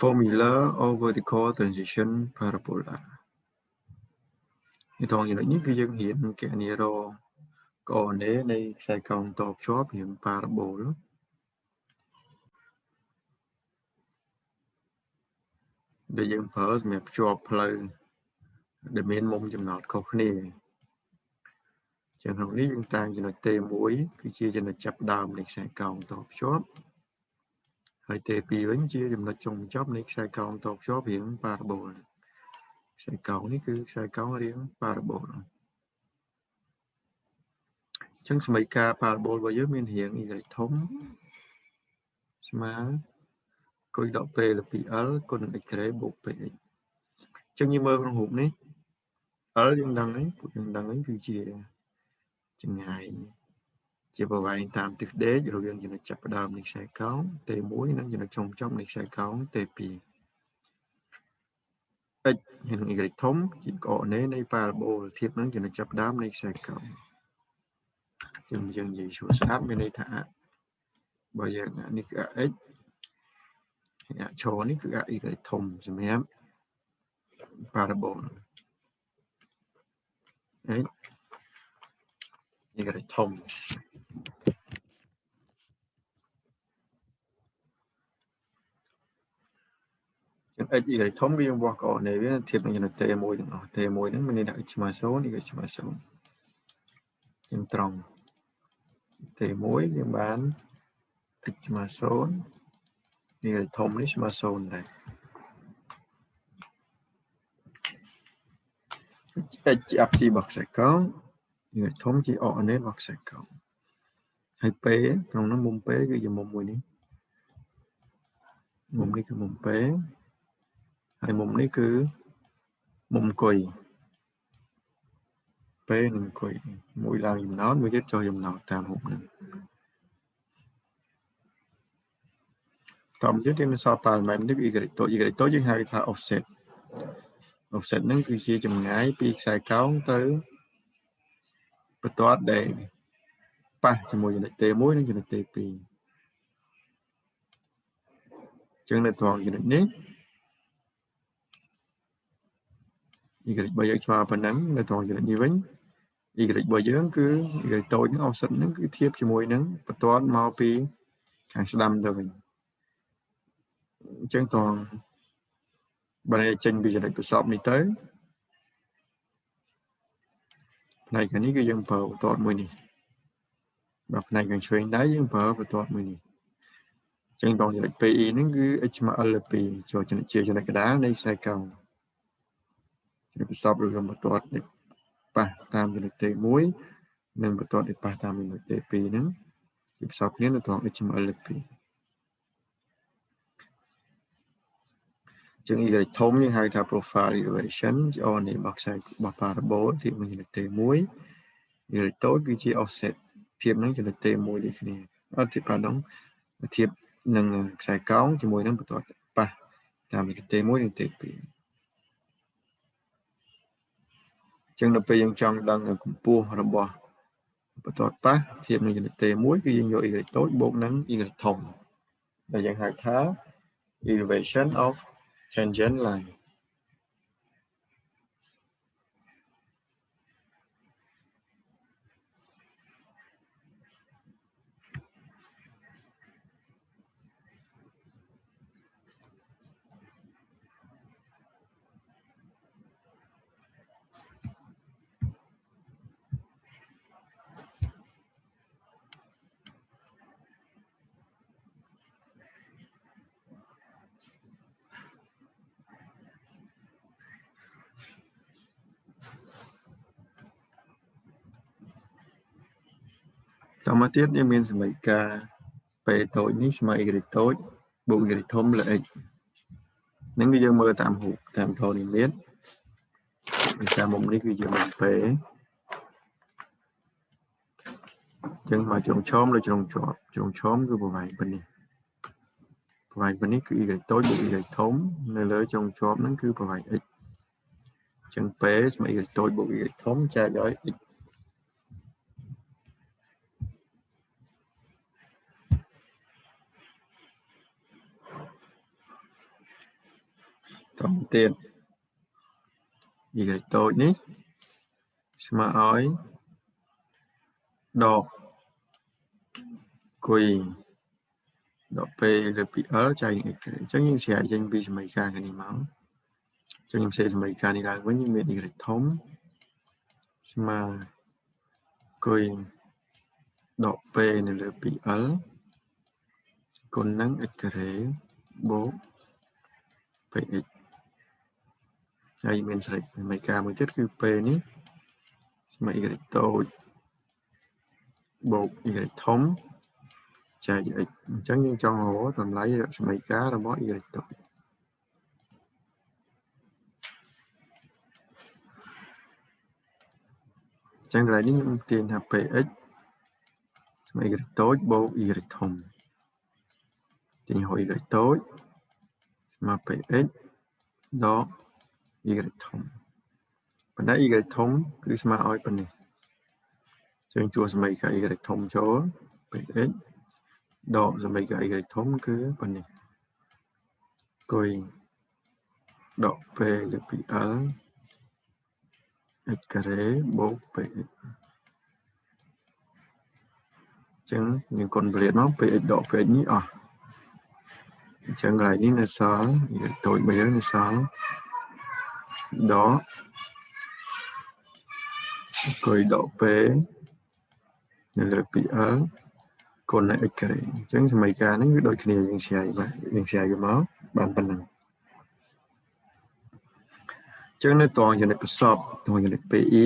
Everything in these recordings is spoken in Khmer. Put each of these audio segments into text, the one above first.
formula of vertical transition parabola នេះត្រង់ចំណុចនេះគឺយើងរៀនគណនារកអនេនៃខ្សែកោងតភ្ជាប់រៀង parabol ដែលយើងប្រើសម្រាប់ភ្ជាប់ផ្លូវដែលមានមុំចំណោតខុសគ្នាចឹងក្នុងនេះយើងតាំងចំណុច T1 គឺជាចំណុចចាប់ដើមនៃខ្សែកោងតភ្ជាប់ ហើយ T2 វិញជាចំណុចចុងបញ្ចប់នៃខ្សែកោងតភ្ជាប់រាង parabol ខ្សែកោងនេះគឺខ្សែកោងរាង parabol ចឹងសមីការ parabol របស់យើងមានរាង y ធំស្មើគុយដក p លើ 2l គុណនឹង x ក្រេបូក px ចឹងយើងមើលក្នុងរូបនេះ l យើងដឹងហើយពួកយើងដឹងហើយគឺជាចម្ងាយ ជាប្រវែងតាមទិសដេករវាងចំណុចចាប់ផ្ដើមនៃខ្សែកោង T1 និងចំណុចចុងបញ្ចប់នៃខ្សែកោង T2 x ហើយនឹង y ធំ ជាកអនេនៃ parabol ធៀបនឹងចំណុចចាប់ផ្ដើមនៃខ្សែកោងយើងយើងនិយាយស្រួលស្ដាប់មានន័យថាបើយើងនេះគឺ x ហើយអឈរនេះគឺ y ធំសម្រាប់ parabol អី y ធំចឹង x y ធំវាយើងវាស់កអនេវាធៀបនឹងចំណុច t1 ទាំងអស់ t1 ហ្នឹងមានន័យថា x ស្មើ0 y ស្មើ0ចឹងត្រង់ t1 យើងបាន x ស្មើ0នេះធំនេះស្មើ0ដែរ h ជា apsi របស់ខ្សែកោង យើងធំជាអអនេរបស់ខ្សែកោងហើយ p ក្នុងនោះមុំ p គឺជាមុំមួយនេះមុំនេះគឺមុំ p ហើយមុំនេះគឺមុំកុយ p និងកុយមួយឡើងចំណោតមួយទៀតចុះចំណោតតាមរូបនេះតាមទៀតយើងសរប៉ារ៉ាម៉ែត្រនេះគឺ y តូច y តូចយើងហៅថា offset offset ហ្នឹងគឺជាចម្ងាយពីខ្សែកោងទៅ បន្ទាត់ដែលប៉ះជាមួយចំណុច T1 និងចំណុច T2 ចឹងនៅត្រង់ចំណុចនេះ y របស់យើងស្មើប៉ុណ្ណឹងនៅត្រង់ចំណុចនេះវិញ y របស់យើងគឺ y តូចហ្នឹង offset ហ្នឹងគឺធៀបជាមួយនឹងបន្ទាត់មកពីខាងស្ដាំទៅវិញអញ្ចឹងត្រង់បើចេញពីចំណុចប្រសពនេះទៅ ផ្នែកខាងនេះគឺយើងប្រើបន្ទាត់មួយនេះបើផ្នែកខាងឆ្វេងដៃយើងប្រើបន្ទាត់មួយនេះអញ្ចឹងតចំណុច PE ហ្នឹងគឺ HML លើ2ចូលចំណុចជាចំណុចកណ្ដាលនៃខ្សែកោងចំណុចប្រសពឬក៏បន្ទាត់នេះប៉ះតាមចំណុច T1 និងបន្ទាត់នេះប៉ះតាមចំណុច T2 ហ្នឹងគឺប្រសពគ្នានៅត្រង់ HML លើ2 ជាង y ធំយើងហៅថា profile elevation ជាអនេះរបស់ខ្សែរបស់ parabol ធៀបនឹងចំណុច T1 y តូចគឺជា offset ធៀបនឹងចំណុច T1 ដូចគ្នាអត់ធៀបប៉ាដងធៀបនឹងខ្សែកោងជាមួយនឹងបន្ទាត់ប៉ះតាមចំណុច T1 និង T2 ចឹងដល់ពេលយើងចង់ដឹងកម្ពស់របស់បន្ទាត់ប៉ះធៀបនឹងចំណុច T1 គឺយើងយក y តូចបូកនឹង y ធំដែលយើងហៅថា elevation of tangent line តមកទៀតយើងមានសមីការពេលតូចនេះស្មើ y តូចបូក y ធំលើ x ហ្នឹងគឺយើងមើលតាមរូបតាមធរនិមិត្តពីតាមមុំនេះគឺជាមុំពេលចឹងមកជ្រុងឆោមឬជ្រុងជាប់ជ្រុងឆោមគឺប្រវែងប៉ុណ្នេះប្រវែងប៉ុណ្នេះគឺ y តូចបូក y ធំនៅលើជ្រុងជាប់ហ្នឹងគឺប្រវែង x ចឹងពេលស្មើ y តូចបូក y ធំចែកដោយ x តទៀត y តូចនេះស្មើឲ្យដកគុយដក p លើពី l ចែកនឹង x អញ្ចឹងយើងស្រែកចេញពីសមីការនេះមកអញ្ចឹងខ្ញុំសេសមីការនេះឡើងវិញយើងមាន y ធំស្មើគុយដក p នៅលើ 2l គុណនឹង x ការ៉េបូក px ហើយមានស្រេចមីការមួយទៀតគឺ p នេះស្មើ y តូចបូក y ធំចែក x អញ្ចឹងយើងចង់រកតម្លៃរស្មីការរបស់ y តូចចឹងកន្លែងនេះខ្ញុំទាញថា px ស្មើ y តូចបូក y ធំទាញហួយ y តូចស្មើ px ដក y ធំប៉ុន្តែ y ធំគឺស្មើឲ្យប៉ុណ្នេះចឹងជួសមីការ y ធំចូល px ដកសមីការ y ធំគឺប៉ុណ្នេះគុយដក p លើពី l x ការ៉េបូក px ចឹងយើងគុណប្រៀបមក px ដក px នេះអស់អញ្ចឹងកន្លែងនេះនៅសល់យើងតូចមួយយើងនៅសល់ ដកគុយដក p នៅលើ 2l គុណនឹង x ការ៉េអញ្ចឹងសមីការនេះវាដូចគ្នាយើងស្រាយបាទយើងស្រាយវាមកបានប៉ុណ្ណឹងអញ្ចឹងនៅតងចំណុចប្រសពតងចំណុច PE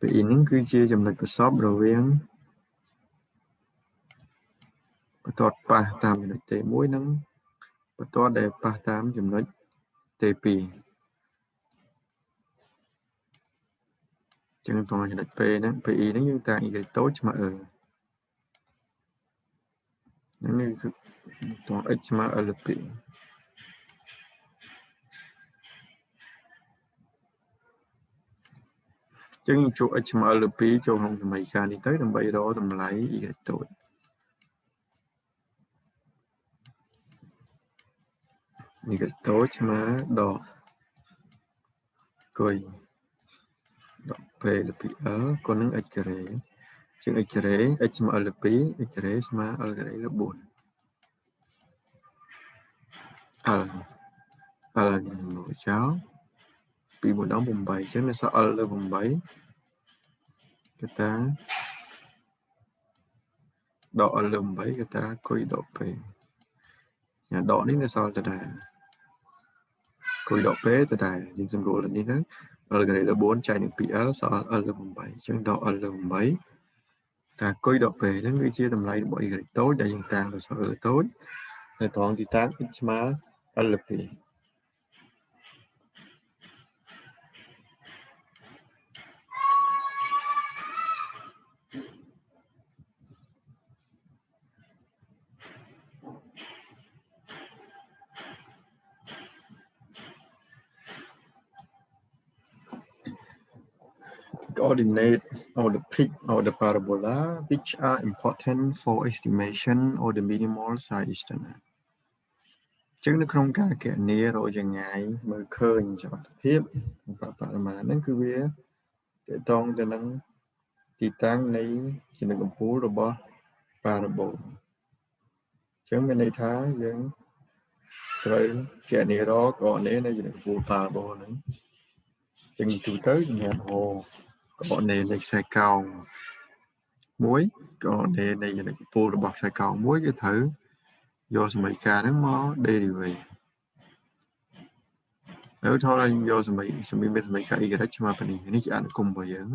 PE នឹងគឺជាចំណុចប្រសពរវាងបន្ទាត់ប៉ះតាមចំណុច T1 និងបន្ទាត់ដែលប៉ះតាមចំណុច T2 ចឹងតងចំណុច P ហ្នឹង PE ហ្នឹងយើងតាំង y តូចស្មើ e ហ្នឹងនេះគឺតង x ស្មើ l 2ចឹងជួ x ស្មើ l 2ចូលក្នុងសមីការនេះទៅដើម្បីរកតម្លៃ y តូច y តូចស្មើដកគុយដក p លើ 2l គុណនឹង x ការ៉េជាង x ការ៉េ x ស្មើ l លើ2 x ការ៉េស្មើ l ការ៉េលើ4 l l មកចោល2មួយដល់8អញ្ចឹងនៅសល់ l លើ8កតាដក l លើ8កតាគុយដក p ញ៉ាដកនេះនៅសល់ដដែល គុយដក p ដដែលយើងសម្រួលនេះទៅ l ការ៉េលើ4ចែកនឹង 2l សល់ l លើ8អញ្ចឹងដក l លើ8តាគុយដក p ហ្នឹងវាជាតម្លៃរបស់ y តូចដែលយើងតាំងទៅសល់ l តូចនៅត្រង់ទីតាំង x ស្មើ l លើ2 coordinate or the peak or the parabola which are important for estimation or the minimal size estimate ចឹងនៅក្នុងការគណនារកចម្ងាយមើលឃើញសមត្ថភាពបរិមាណហ្នឹងគឺវាតកតងទៅនឹងទីតាំងនៃចំណុចកំពូលរបស់ parabol ចឹងមានន័យថាយើងត្រូវគណនារកកណនានៃចំណុចកំពូល parabol ហ្នឹងចឹងទូទៅសម្រាប់ហៅ កណនានៃខ្សែកោងមួយកណនានៃចំណុចកំពូលរបស់ខ្សែកោងមួយគឺត្រូវយកសមីការហ្នឹងមក derivate ហើយថតឲ្យយកសមីសមីមានសមីការ y ស្មើប៉ុណ្នេះនេះជាអនុគមរបស់យើង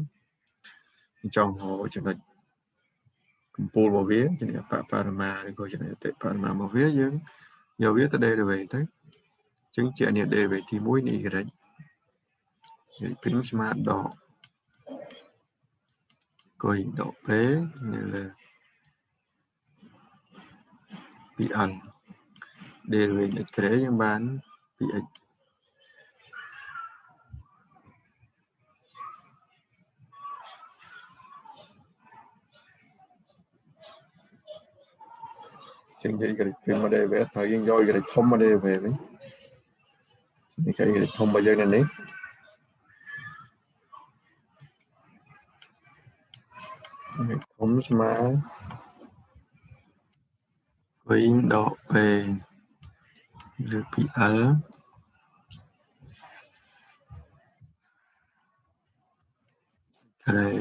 ចង់ហៅចំណុចកំពូលរបស់វាចំណុចបបរមាឬក៏ចំណុចអតិបរមារបស់វាយើងយកវាទៅ derivate ទៅអញ្ចឹងជាអ្នក derivate ទី1នៃ y យព្រីមស្មើដក កុយដក p នៅលើ 2n derivative x ក្រេយើងបាន 2x ចឹងយក y ពី model វិញហើយយើងយក y ធំ model វិញនេះគេធំរបស់យើងនៅនេះ ធំស្មើវិញដក P លើពី L ក្រេ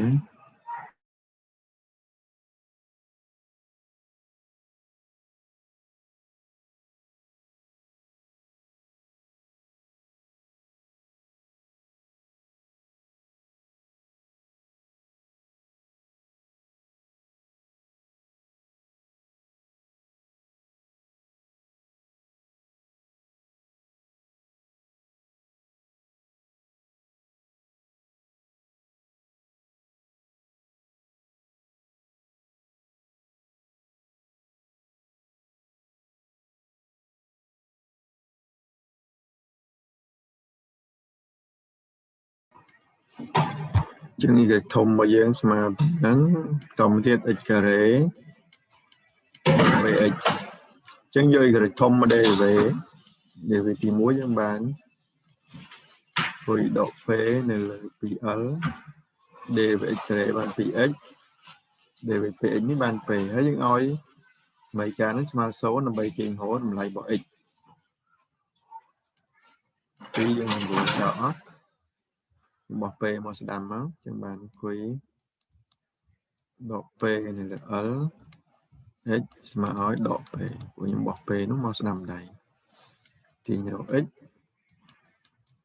ជាងនេះគេធំរបស់យើងស្មើហ្នឹងតមកទៀត x ការ៉េ bx ចឹងយក y ធំមក dv dv ទី1យើងបានព្រួយដក p នៅលើ 2l dvx ការ៉េបាន 2x dvpx នេះបាន p ហើយយើងឲ្យសមីការនឹងស្មើ0ដើម្បីទាញរហូតតម្លៃរបស់ x ពីយើងនឹងរួចចោលអត់ របស់ពេមកស្ដាំមកចឹងបានអង្គុយដកពេនៅលើ L x ស្មើឲ្យដកពេព្រោះខ្ញុំបោះពេនោះមកស្ដាំដៃទាញរក x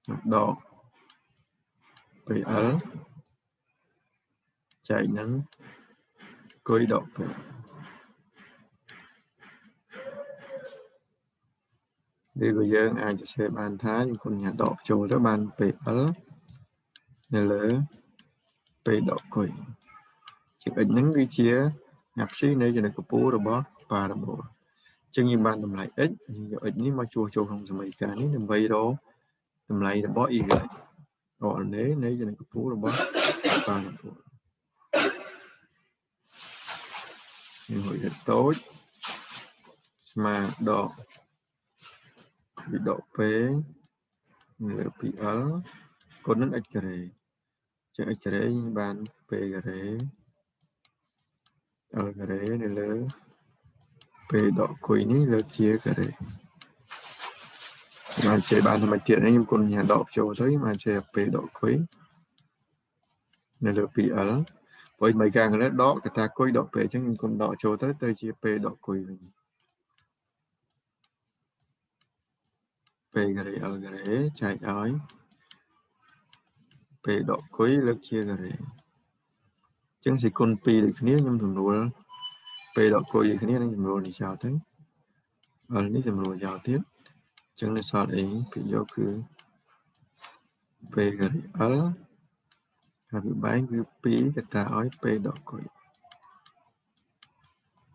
មកដក PL ចែកនឹងអង្គុយដកពេឬក៏យើងអាចសរសេរបានថាយើងគុណញ៉ាដកចូលទៅបាន PL នៅលើពេលដកគុយជាអិចហ្នឹងគឺជាអាផ្ស៊ីនៃចំណុចកពូរបស់ parabol ចឹងយើងបានតម្លៃ x យើងយក x នេះមកជួសចូលក្នុងសមីការនេះដើម្បីរកតម្លៃរបស់ y រកនៃនៃចំណុចកពូរបស់ parabol យើងហុយទៅតូចស្មើដកវិដក p លើ 2l គុណនឹង x ការ៉េ ចឹង x ការ៉េបាន p ការ៉េ l ការ៉េនៅលើ p ដកគុយនេះលើជាការ៉េបានជាបានធម្មជាតិនេះខ្ញុំគុណញ៉ាដកចូលទៅបានជា p ដកគុយនៅលើ 2l ព្រោះមិនការកន្លែដកកតាគុយដក p អញ្ចឹងខ្ញុំគុណដកចូលទៅទៅជា p ដកគុយវិញ p ការ៉េ l ការ៉េចែកឲ្យ ពេលដកគុយលើកជាការ៉េអញ្ចឹងសេគុណ2ដូចគ្នាខ្ញុំសម្រួលពេលដកគុយដូចគ្នានឹងសម្រួលនេះចោលទៅអលនេះសម្រួលចោលទៀតអញ្ចឹងនៅសល់អីពីយកគឺពេលការ៉េអលហើយពីបែងគឺ2កតាឲ្យពេលដកគុយ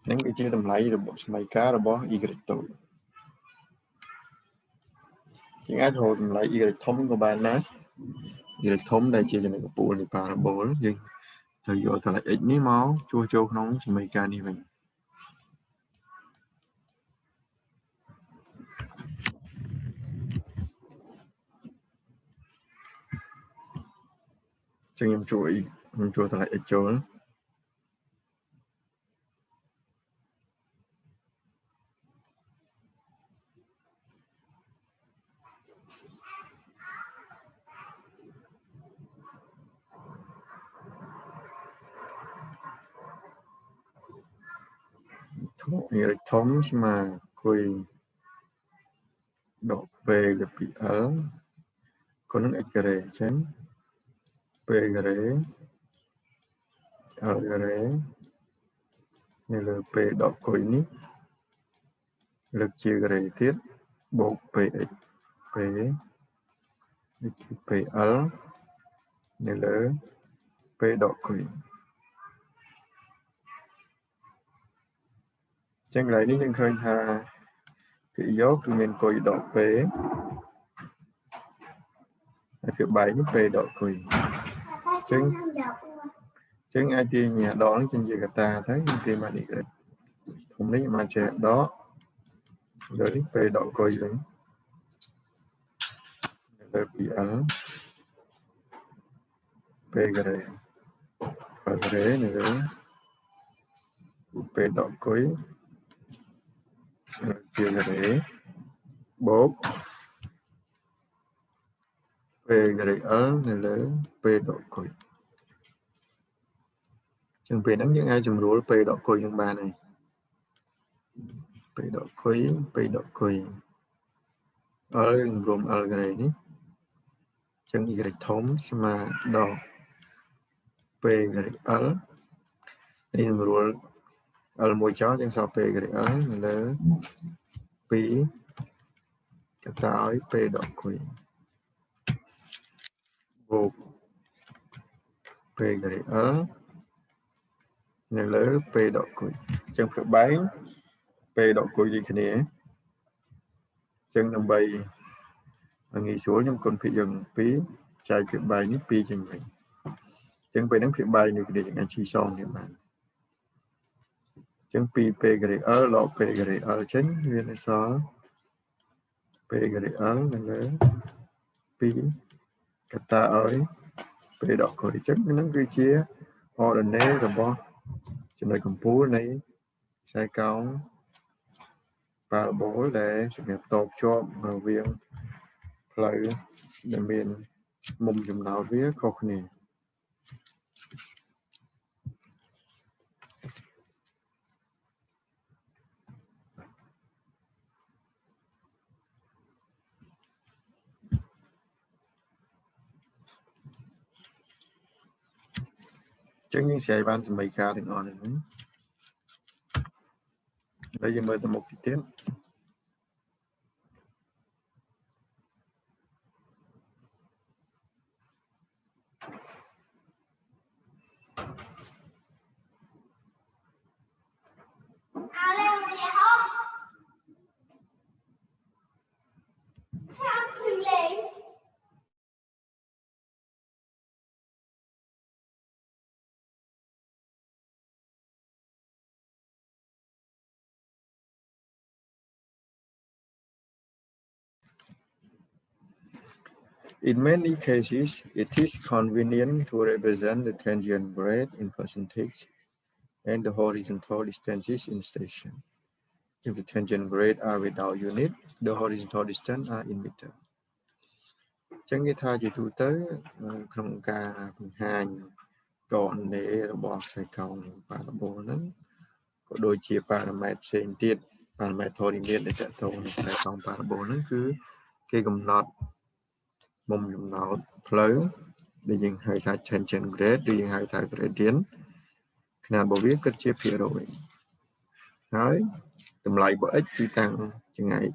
ហ្នឹងគឺជាតម្លៃរបស់សមីការរបស់ y តូចជាងអាចរកតម្លៃ y ធំក៏បានដែរ យល់ធំដែលជាចំណុចកពូលនៃ parabol យើងត្រូវយកតម្លៃ x នេះមកជួសចូលក្នុងសមីការនេះវិញចឹងខ្ញុំជួយខ្ញុំជួយតម្លៃ x ចូល វាធំស្មើគុយដក p ទៅពី l គុណនឹង x ការ៉េអញ្ចឹង p ការ៉េ l ការ៉េនៅលើ p ដកគុយនេះលើកជាការ៉េទៀតបូក px p នេះគឺ pl នៅលើ p ដកគុយ ចឹងកន្លែងនេះយើងឃើញថាពាក្យយកគឺមានគុយដកពេហើយពាក្យបែកនេះពេដកគុយចឹងចឹងអាចទាញដកនេះជាជាកតាទៅយើងទាញបាននេះធំនេះមកជាដកលើនេះពេដកគុយវិញលើ PL P ការ៉េការ៉េនៅលើ P ដកគុយ ជាការ៉េបូក P ការ៉េ L នៅលើ P ដកគុយចឹងពេលហ្នឹងយើងអាចជំរួល P ដកគុយនឹងបានហើយ P ដកគុយ P ដកគុយ L យើងរួម L ការ៉េនេះចឹង y ធំស្មើដល់ p ការ៉េ l នេះរួល l មួយចោលចឹងសល់ p ការ៉េ l នៅលើ2កតាឲ្យ p ដកគុយបូក p ការ៉េ l នៅលើ p ដកគុយចឹងធ្វើបែង p ដកគុយដូចគ្នាចឹងដើម្បីងាយស្រួលខ្ញុំគុណភាគយើង2ចែកភាគបែងនេះ2ចេញវិញចឹងពេលហ្នឹងភាគបែងនេះគ្នាយើងអាចชี้សងនេះបាន ចឹង 2p ការ៉េ l ដក p ការ៉េ l ចេញវានៅសល់ p ការ៉េ l នៅលើ2កតាឲ្យ p ដកគុយចឹងហ្នឹងគឺជា ordinate របស់ចំណុចកម្ពូលនៃខ្សែកោង parabol ដែលសម្រាប់តបជាប់រវាងផ្លូវដែលមានមុំចំណោតវាខុសគ្នា ចឹងយើងស្រាយបានសមីការទាំងអស់នេះហើយយើងមើលទៅមុខទៀត In many cases, it is convenient to represent the tangent grade in percentage and the horizontal distances in station. If the tangent grade are without unit, the horizontal distance are in meter. ចឹងគេថាជាទូទៅក្នុងការបង្ហាញកណនេរបស់ខ្សែកោងប៉ារ៉ាបូលហ្នឹងក៏ដូចជាប៉ារ៉ាម៉ែត្រផ្សេងទៀតប៉ារ៉ាម៉ែត្រធរនីតដែលតទៅនឹងខ្សែកោងប៉ារ៉ាបូលហ្នឹងគឺគេកំណត់ មុំចំណោតផ្លូវដែលយើងហៅថា tangent grade ឬយើងហៅថា gradient ຂະຫນາດរបស់វាគិតជាភាគរយហើយតម្លៃរបស់ x គឺតាំងចម្ងាយ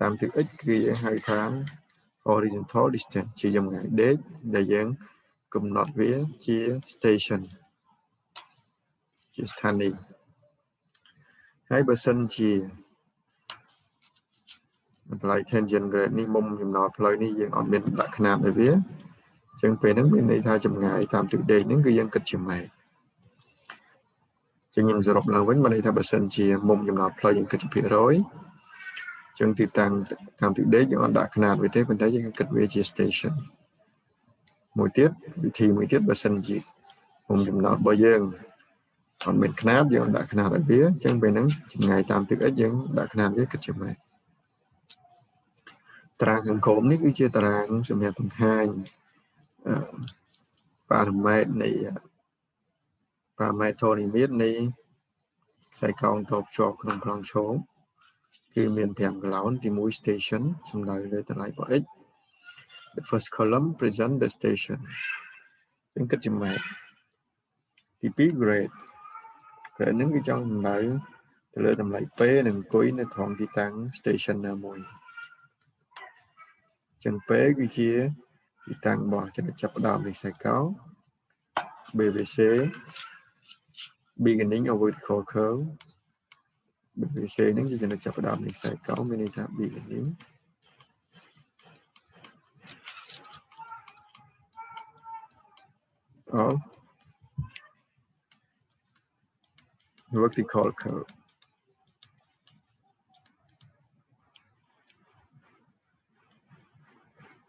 តាមទិស x គឺយើងហៅថា horizontal distance ជាចម្ងាយដេកដែលយើងកំណត់វាជា station ជាស្ថានីយ៍ហើយបើសិនជា តម្លៃ tangent grade នេះមុំចំណោតផ្លូវនេះយើងអត់មានដាក់ຂະຫນាតឲ្យវាអញ្ចឹងពេលហ្នឹងមានន័យថាចម្ងាយតាមទិសដេកហ្នឹងគឺយើងគិតជាម៉ែត្រចឹងខ្ញុំសរុបឡើងវិញមានន័យថាបើសិនជាមុំចំណោតផ្លូវយើងគិតជាភាគរយចឹងទីតាំងតាមទិសដេកយើងអត់ដាក់ຂະຫນាតវាទេប៉ុន្តែយើងគិតវាជា station មួយទៀតវិធីមួយទៀតបើសិនជាមុំចំណោតរបស់យើងអត់មានຂະຫນាតយើងដាក់ຂະຫນាតឲ្យវាអញ្ចឹងពេលហ្នឹងចម្ងាយតាមទិស x យើងដាក់ຂະຫນាតវាគិតជាម៉ែត្រ តារាងខាងក្រោមនេះគឺជាតារាងសម្រាប់បង្ហាញប៉ារ៉ាម៉ែត្រនៃប៉ារ៉ាម៉ែត្រធរនិមិត្តនៃខ្សែកោងតបជាប់ក្នុងប្លង់ឈោគឺមាន5 gallon ទី1 station សំដៅលើតម្លៃរបស់ x the first column present the station យើងគិតជាម៉ែត្រទី2 grade គឺនឹងគឺចង់សំដៅទៅលើតម្លៃ P និងអង្គុយនៅត្រង់ទីតាំង station ណាមួយ ចឹងពេគឺជាទីតាំងរបស់ចំណុចចាប់ផ្ដើមនៃខ្សែកោ BBC beginning of vertical curve BBC ហ្នឹងជាចំណុចចាប់ផ្ដើមនៃខ្សែកោមានន័យថា beginning of vertical curve PE គឺចំណុចប្រសព point intersection ប្រសពបន្តដែលកាត់តាមចំណុ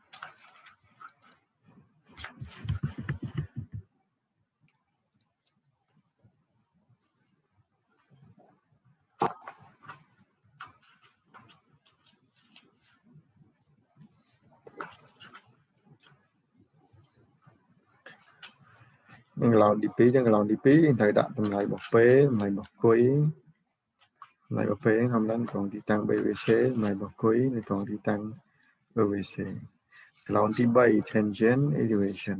នឹងកន្លងទី2ចឹងកន្លងទី2ត្រូវដាក់តម្លៃរបស់ពេលតម្លៃរបស់គុយតម្លៃរបស់ពេលធម្មតាត្រង់ទីតាំង BVC តម្លៃរបស់គុយនៅត្រង់ទីតាំង BVC កន្លងទី3 tangent elevation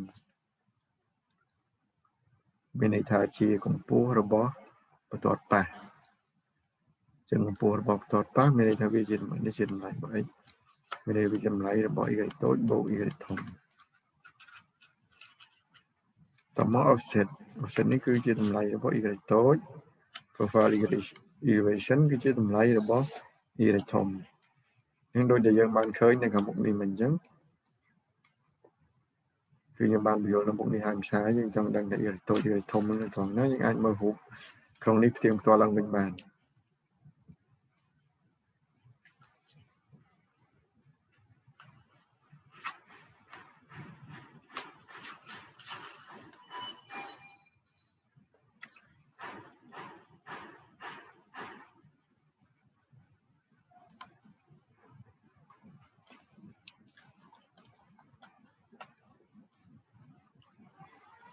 មានន័យថាជាកម្ពស់របស់បន្ទាត់ប៉ះចឹងកម្ពស់របស់បន្ទាត់ប៉ះមានន័យថាវាជាតម្លៃនេះជាតម្លៃរបស់ x មានន័យវាជាតម្លៃរបស់ y តូចបូក y ធំ តមក offset offset នេះគឺជាតម្លៃរបស់ y តូច profile elevation គឺជាតម្លៃរបស់ y ធំនឹងដូចដែលយើងបានឃើញនៅខាងមុខនេះមិនអញ្ចឹងគឺយើងបានបញ្យល់នៅមុខនេះហើយភាសាយើងចង់ដឹងថា y តូច y ធំនឹងត្រង់ណាយើងអាចមើលរូបក្នុងនេះផ្ទៀងផ្ទាត់ឡើងវិញបាន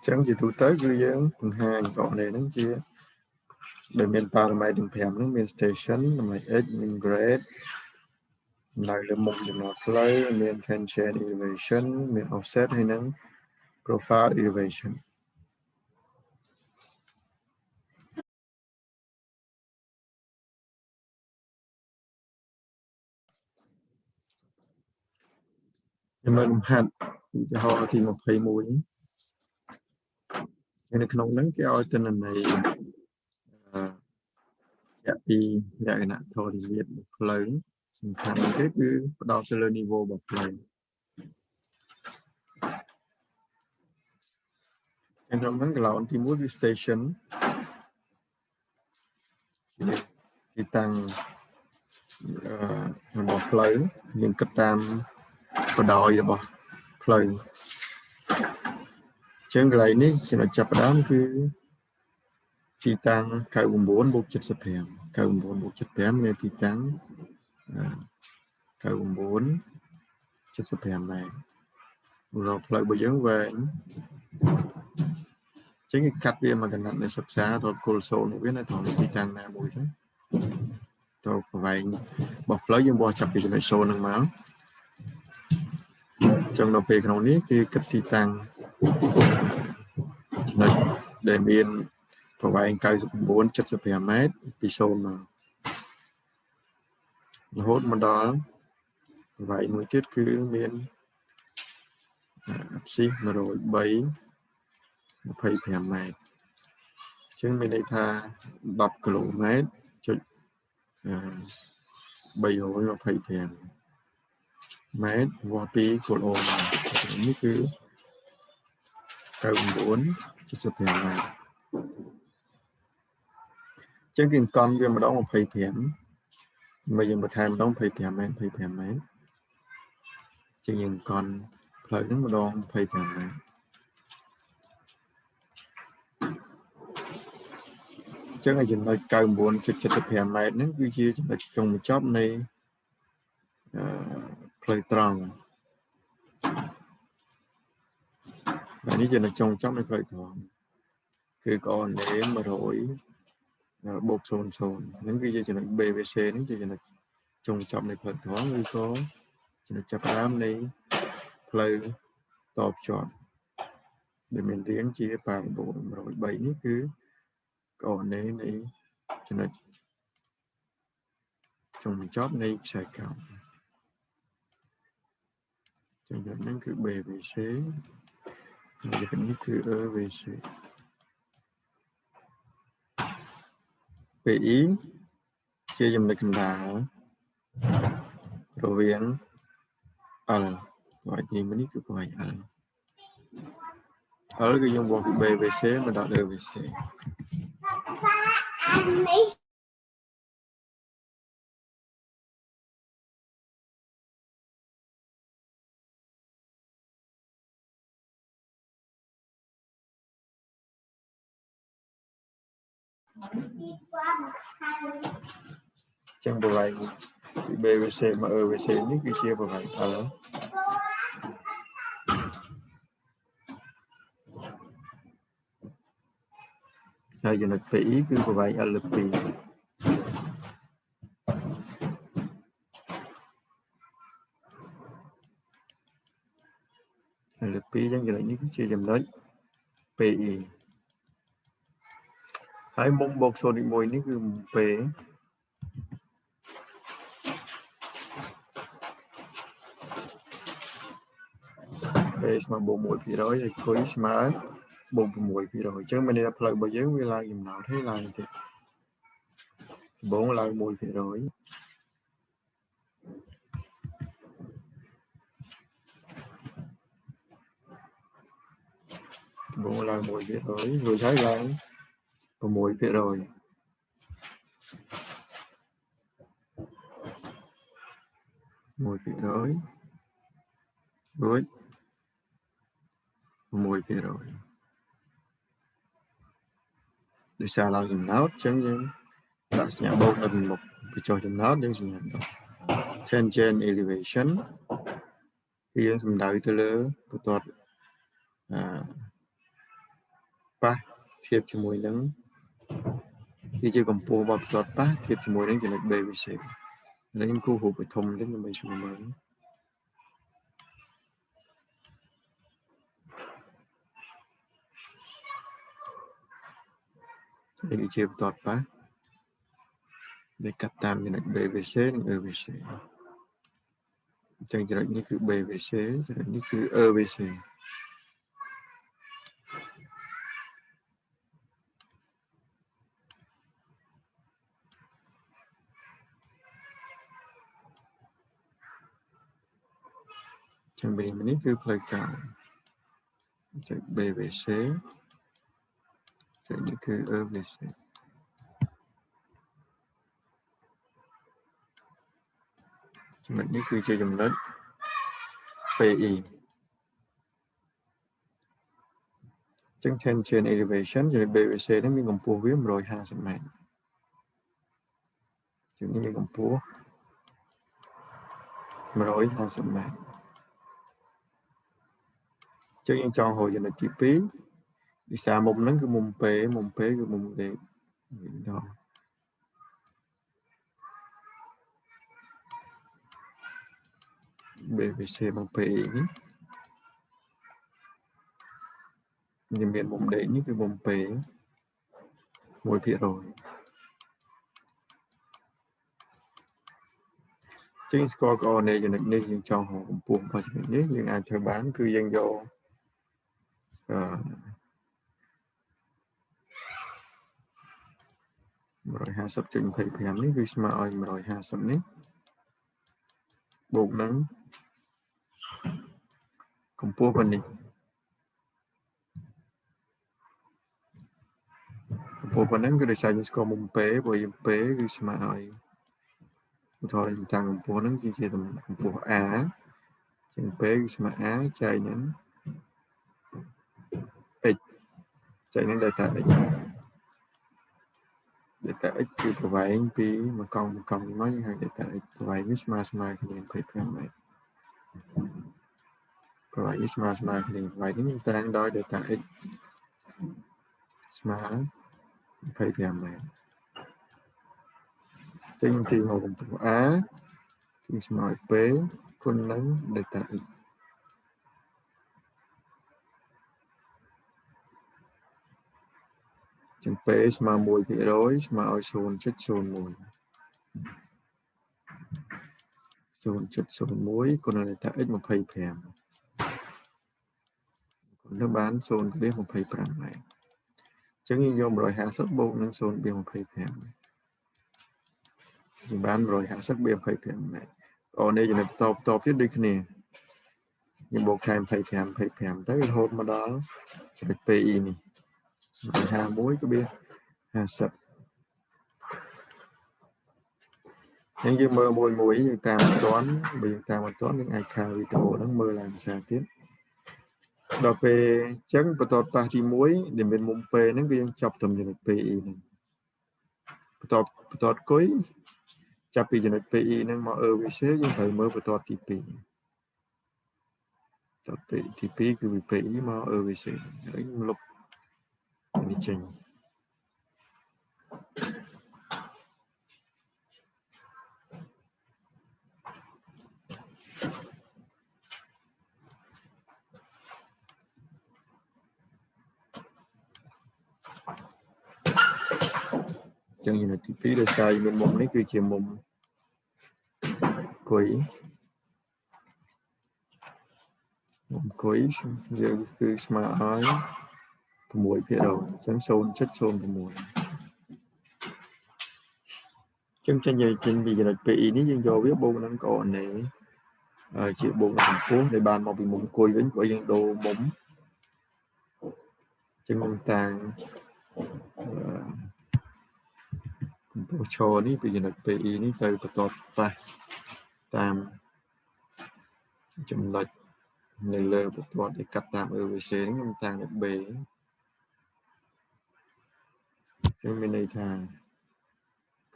ចឹងជាទូទៅគឺយើងបង្ហាញកនេះហ្នឹងជាដែលមាន parameter ទាំង5ហ្នឹងមាន station តម្លៃ x មាន grade នៅលើមុខចំណតផ្លូវមាន tangent elevation មាន offset ហើយនឹង profile elevation ខ្ញុំមើលលំហាត់ឧទាហរណ៍ទី21 នៅក្នុងហ្នឹងគេឲ្យទិន្នន័យអឺពីលក្ខណៈធរនិមិត្តផ្លូវសំខាន់គេគឺផ្ដោតទៅលើ niveau របស់ផ្លូវក្នុងហ្នឹងកន្លងទី1គឺ station ទីតាំងអឺរបស់ផ្លូវយើងគិតតាមបដ ாய் របស់ផ្លូវ ចឹងកន្លែងនេះចំណុចចាប់ផ្ដើមគឺទីតាំង99បូក75 99បូក75មានទីតាំង99 75ម៉ែត្ររកផ្លូវរបស់យើងវែងចឹងគេកាត់វាមកកណ្ដាត់នៃសិក្សាទៅគល់សូនវានៅត្រង់ទីតាំងណាមួយទៅទៅប្រវែងរបស់ផ្លូវយើងបោះចាប់ពីចំណុចសូនហ្នឹងមកចឹងដល់ពេលក្នុងនេះគឺគិតទីតាំង ចំណុចដែលមានប្រវែង99 75ម៉ែត្រពី0មករហូតមកដល់ប្រវែងមួយទៀតគឺមានអាស៊ី103 25ម៉ែត្រអញ្ចឹងមានន័យថា10គីឡូម៉ែត្រចុច325ម៉ែត្រវាស់ពីគោលអូនេះគឺ 99 75ម៉ែត្រចឹងគឺអង្គន់វាម្ដង25មកយើងបន្ថែមម្ដង25ម៉ែត្រ25ម៉ែត្រចឹងយើងអង្គន់ផ្លូវហ្នឹងម្ដង25ម៉ែត្រចឹងឲ្យចំណុច99.75ម៉ែត្រហ្នឹងគឺជាចំណុចចុងបញ្ចប់នៃអឺផ្លូវត្រង់ ហើយនេះជានៅចុងចំនៃផ្លូវត្រង់គឺកអនេ100បូក00ហ្នឹងគឺជាចំណុច BVC ហ្នឹងជាចំណុចចុងចប់នៃផ្លូវត្រង់ឬក៏ចំណុចចាប់ផ្ដើមនៃផ្លូវតភ្ជាប់ដែលមានរាងជាប៉ារ៉ាបូល103នេះគឺកអនេនៃចំណុចចុងបញ្ចប់នៃខ្សែកោណចំណុចហ្នឹងគឺ BVC Negatif EVC. PI ជាចំណុចកណ្ដាលរវាង L បាទនេះនេះគឺប្រវែង L L គឺយើងបោះពី BVC មកដល់ EVC អានេះ ចឹងប្រវែងពី BVC មក EVC នេះគឺជាប្រវែង L ហើយចំណុច PE គឺប្រវែង L លើ2 L លើ2ចឹងចំណុចនេះគឺជាចំណុច PE ហើយមុំបូក0នីមួយនេះគឺ P ពេស្មើបូក1%ហើយគុយស្មើបូក6%អញ្ចឹងមានន័យថាផ្លូវរបស់យើងវាឡើងចំណោទហើយឡើងទៀតដំបូងឡើង1%ដំបូងឡើង1%រួចហើយឡើង 6%រួចរួច6%ដោយសារឡើងចំណោតអញ្ចឹងយើងដាក់សញ្ញាបូកនៅពីមុខពីចុះចំណោតយើងសញ្ញាដក tangent elevation គឺយើងសំដៅទៅលើបន្ទាត់អឺប៉ះធៀបជាមួយនឹង គឺជាកម្ពស់របស់បន្ទាត់ប៉ះធៀបជាមួយនឹងចំណុច BVC ឥឡូវខ្ញុំគូររូបឲ្យធំតិចដើម្បីស្រួលមើលនេះជាបន្ទាត់ប៉ះដែលកាត់តាមចំណុច BVC និង EVC អញ្ចឹងចំណុចនេះគឺ BVC ចំណុចនេះគឺ EVC ចាំវិញនេះគឺផ្លូវការចុច BVC ចុចនេះគឺ EVC ចំណុចនេះគឺជាចំណុច PE ចឹង tension elevation ចំណុច BVC នេះមានកម្ពស់វា150ម៉ែត្រជាងនេះមានកម្ពស់150ម៉ែត្រ ចឹងយើងចង់ហៅចំណុចទី2វិសាមុំហ្នឹងគឺមុំពេមុំពេគឺមុំលេខដល់ BVC មក PE នេះវាមានមុំដេកនេះគឺមុំពេ1%ជាងស្គាល់ coordinate ចំណុចនេះយើងចង់ហៅកម្ពស់របស់ចំណុចនេះយើងអាចធ្វើបាន គឺយើងយក អឺ150.25នេះគឺស្មើឲ្យ150នេះបូកនឹងកម្ពស់ប៉ុណ្នេះកម្ពស់ប៉ុណ្ណឹងគឺដោយសារយើងស្គាល់មុំពេព្រោះយើងពេគឺស្មើឲ្យឧទាហរណ៍យើងតាំងកម្ពស់ហ្នឹងគឺជាកម្ពស់ a ជាងពេគឺស្មើ a ចែកនឹង x ចែកនឹង delta x delta x គឺប្រវែងពីមួយកង់មួយកង់នេះមកយើងហៅ delta x ប្រវែងនេះស្មើស្មើគ្នា25ម៉ែត្រប្រវែងនេះស្មើស្មើគ្នាប្រវែងនេះយើងតាំងដោយ delta x ស្មើ25ម៉ែត្រចេញទីហៅកម្ពស់ a គឺស្មើឲ្យ p គុណនឹង delta x ចឹង p ស្មើ1%ស្មើឲ្យ0.01 0.01គុណនឹង delta x 25នៅបាន0.25ម៉ែត្រអញ្ចឹងយើងយក150បូកនឹង0.25យើងបាន150បៀ25ម៉ែត្រអូនេះចំណុចតបតបទៀតដូចគ្នាខ្ញុំបូកខែ25 25ទៅរហូតមកដល់ចំណុច PE នេះ 51ក៏វា50អញ្ចឹងយើងមើលមួយមួយយើងតាមអត់ទាន់បើយើងតាមអត់ទាន់យើងអាចខាវីដេអូហ្នឹងមើលឡើងភាសាទៀតដល់ពេលអញ្ចឹងបន្ទាត់ប៉ះទី1ដែលមានមុំពេហ្នឹងគឺយើងចាប់ត្រឹមចំណុច PE ហ្នឹងបន្ទាត់បន្ទាត់គុយចាប់ពីចំណុច PE ហ្នឹងមក EVC យើងត្រូវមើលបន្ទាត់ទី2បន្ទាត់ទី2គឺពី PE មក EVC ហើយលុប នេះចេញចឹងចំណុចទី2ដោយសារមានមុំនេះគឺជាមុំគុយមុំគុយយើងគឺស្មើឲ្យ 6%អញ្ចឹង0.06ចឹងចេញយើងចេញពីចំណុច PE នេះយើងយកវាបូកនឹង coordinate ជាបូកនឹងកម្ពស់ដែលបានមកពីមុំគុយវិញព្រោះយើងដូរមុំចឹងមុំតាំងកម្ពស់ឈរនេះពីចំណុច PE នេះទៅបន្តប៉ះតាមចំណុចនៅលើបន្ទាត់ដែលកាត់តាម EVC នេះខ្ញុំតាំងនៅ B ចឹងមានន័យថា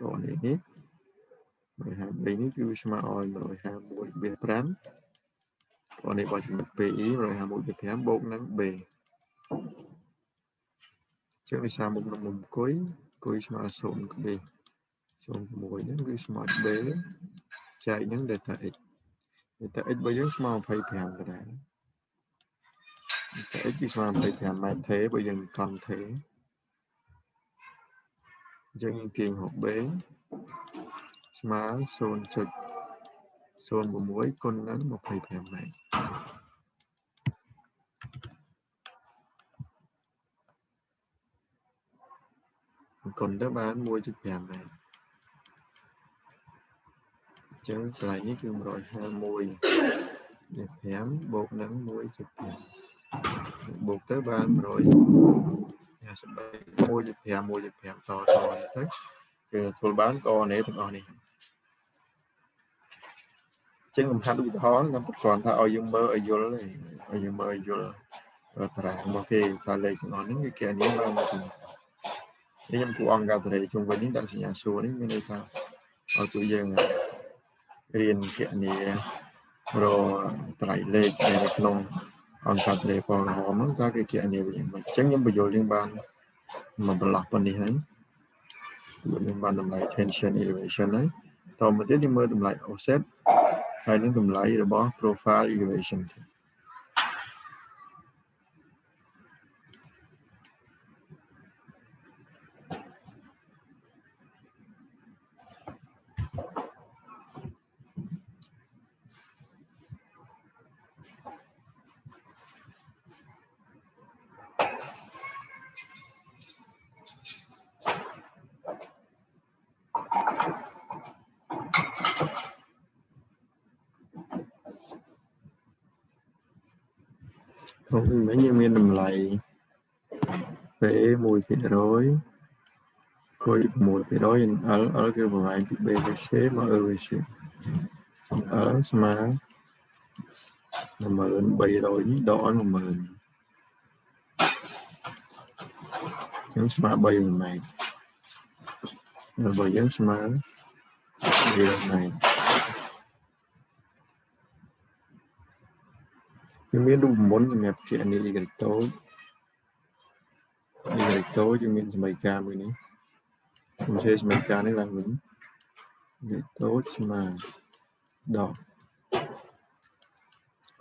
កូននេះនេះ153នេះគឺស្មើឲ្យ151.5កូននេះបោះចំណុច PE 151.5បូកនឹង B ចឹងវិសាមុខនឹងមុំគុយគុយស្មើ0ក្បេ0.6ហ្នឹងគឺស្មើ B ចែកនឹង delta x delta x របស់យើងស្មើ25ដដែល delta x គឺស្មើ25ម៉ែត្រទេបើយើងកង់ទេអញ្ចឹង យើងទាញហូប B ស្មើ0.06គុណនឹង25ម៉ែត្រគុណទៅបាន1.5ម៉ែត្រអញ្ចឹងកន្លែងនេះគឺ151នេះ5បូកនឹង1.5បូកទៅបាន153 1.5 1.5តតនេះទៅគឺធ្វើបានកនេះទាំងអស់នេះចឹងកំហាត់ឧទាហរណ៍ខ្ញុំប្រកាន់ថាឲ្យយើងមើលឲ្យយល់ឲ្យយើងមើលឲ្យយល់តារាងរបស់គេថាលេខទាំងអស់នេះគឺគេនេះបានមកពីខ្ញុំគូអង្គការតរេជុំវិញនេះដាក់សញ្ញាសួរនេះមានន័យថាឲ្យពួកយើងរៀនគណនារត្រៃលេខនៅក្នុង អង្គការតរេផងហមហ្នឹងតើគេគណនាវិញមិនអញ្ចឹងខ្ញុំបញ្យល់យើងបានមកប្រឡោះប៉ុណ្នេះហើយយើងបានតម្លៃ tension elevation ហើយតមកទៀតយើងមើលតម្លៃ offset ហើយនឹងតម្លៃរបស់ profile elevation ទៀតក្នុងនេះយើងមានតម្លៃ P 1%គុយ6%យើង L L គឺប្រហែលពី BVC មក EVC L ស្មើ10300នេះដកឲ្យ10000យើងស្មើ3ម៉ែត្ររបស់យើងស្មើ3ម៉ែត្រវាមានរូបមន្តសម្រាប់ជាអនិលីក្រិតូចអនិលីក្រិ តូចយើងមានសមីការមួយនេះខ្ញុំជេសមីការនេះឡើងវិញក្រិតូចស្មើដក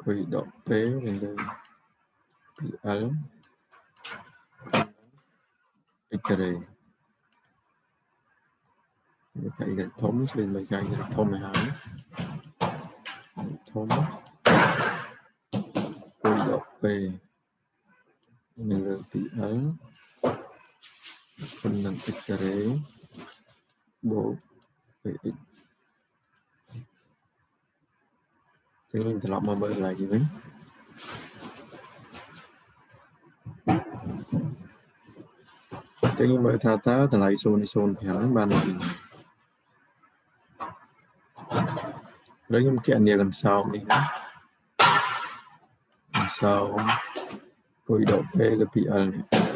គួយដកពេលនៅលើ PL អ៊ីក្រេមានកាយធំជួយមកកាយធំឲ្យហើយធំគួយដកពេលនៅលើ PL គុណនឹង X-ray បូក px ចឹងត្រឡប់មកមើលកន្លែងនេះវិញចឹងខ្ញុំមើលថាតើតម្លៃ0.05បានពីហើយខ្ញុំគណនាកន្សោមនេះណាកន្សោមគុយដក P លើ 2L នេះ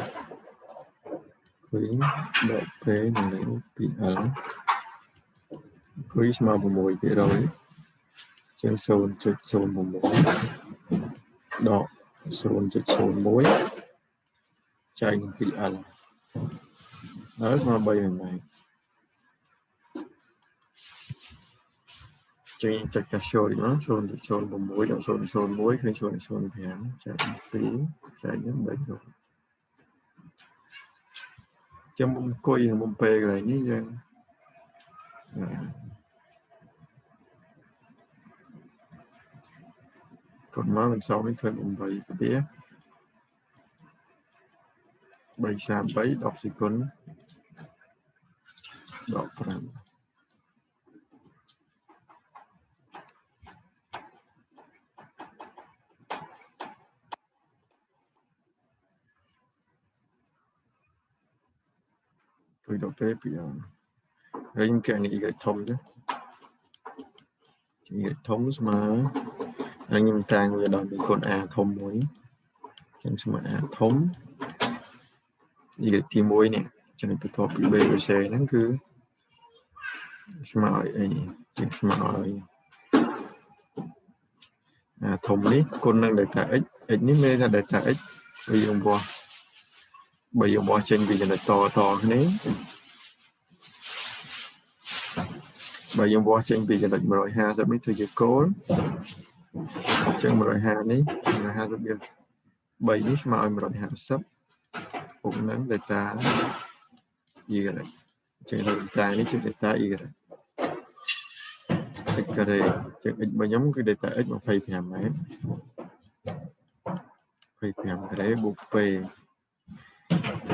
គុយដក P នឹងលេខ 2L គុយស្មើ6%ជាង0.06ដក0.01ចែកនឹង 2L ហើយស្មើ3ម៉ែត្រចេញចុចកាសូនេះមក0.06ដល់0.01ឃើញ0.05ចែក2ចែកនឹង3 នោះចាំអង្គុយមុំពេលកន្លែងនេះយើងគាត់មកមិនសមនេះឃើញ8ស្ទា333 10សេគុណដ ក5ទុយដល់ពេលពីអហើយខ្ញុំកែនេះ y ធំចឹង y ធំស្មើហើយខ្ញុំតាំងវាដល់ពីគុណ a ធំមួយចឹងស្មើ a ធំ y ទី1នេះចំណុចបន្ទាប់ពី b ឬ c ហ្នឹងគឺស្មើឲ្យអីជាងស្មើឲ្យអាធំនេះគុណនឹង delta x x នេះមានថា delta x វាយើងបោះ បើយើងបោះចេញពីចំណុចតតគ្នាបើយើងបោះចេញពីចំណុច150នេះធ្វើជាគោលអញ្ចឹង150នេះ150វា3នេះស្មើឲ្យ150ពុកនឹង delta y អញ្ចឹង delta នេះជា delta y x ការ៉េចឹង x របស់ខ្ញុំគឺ delta x 25ម៉ែត្រ25ការ៉េបូក p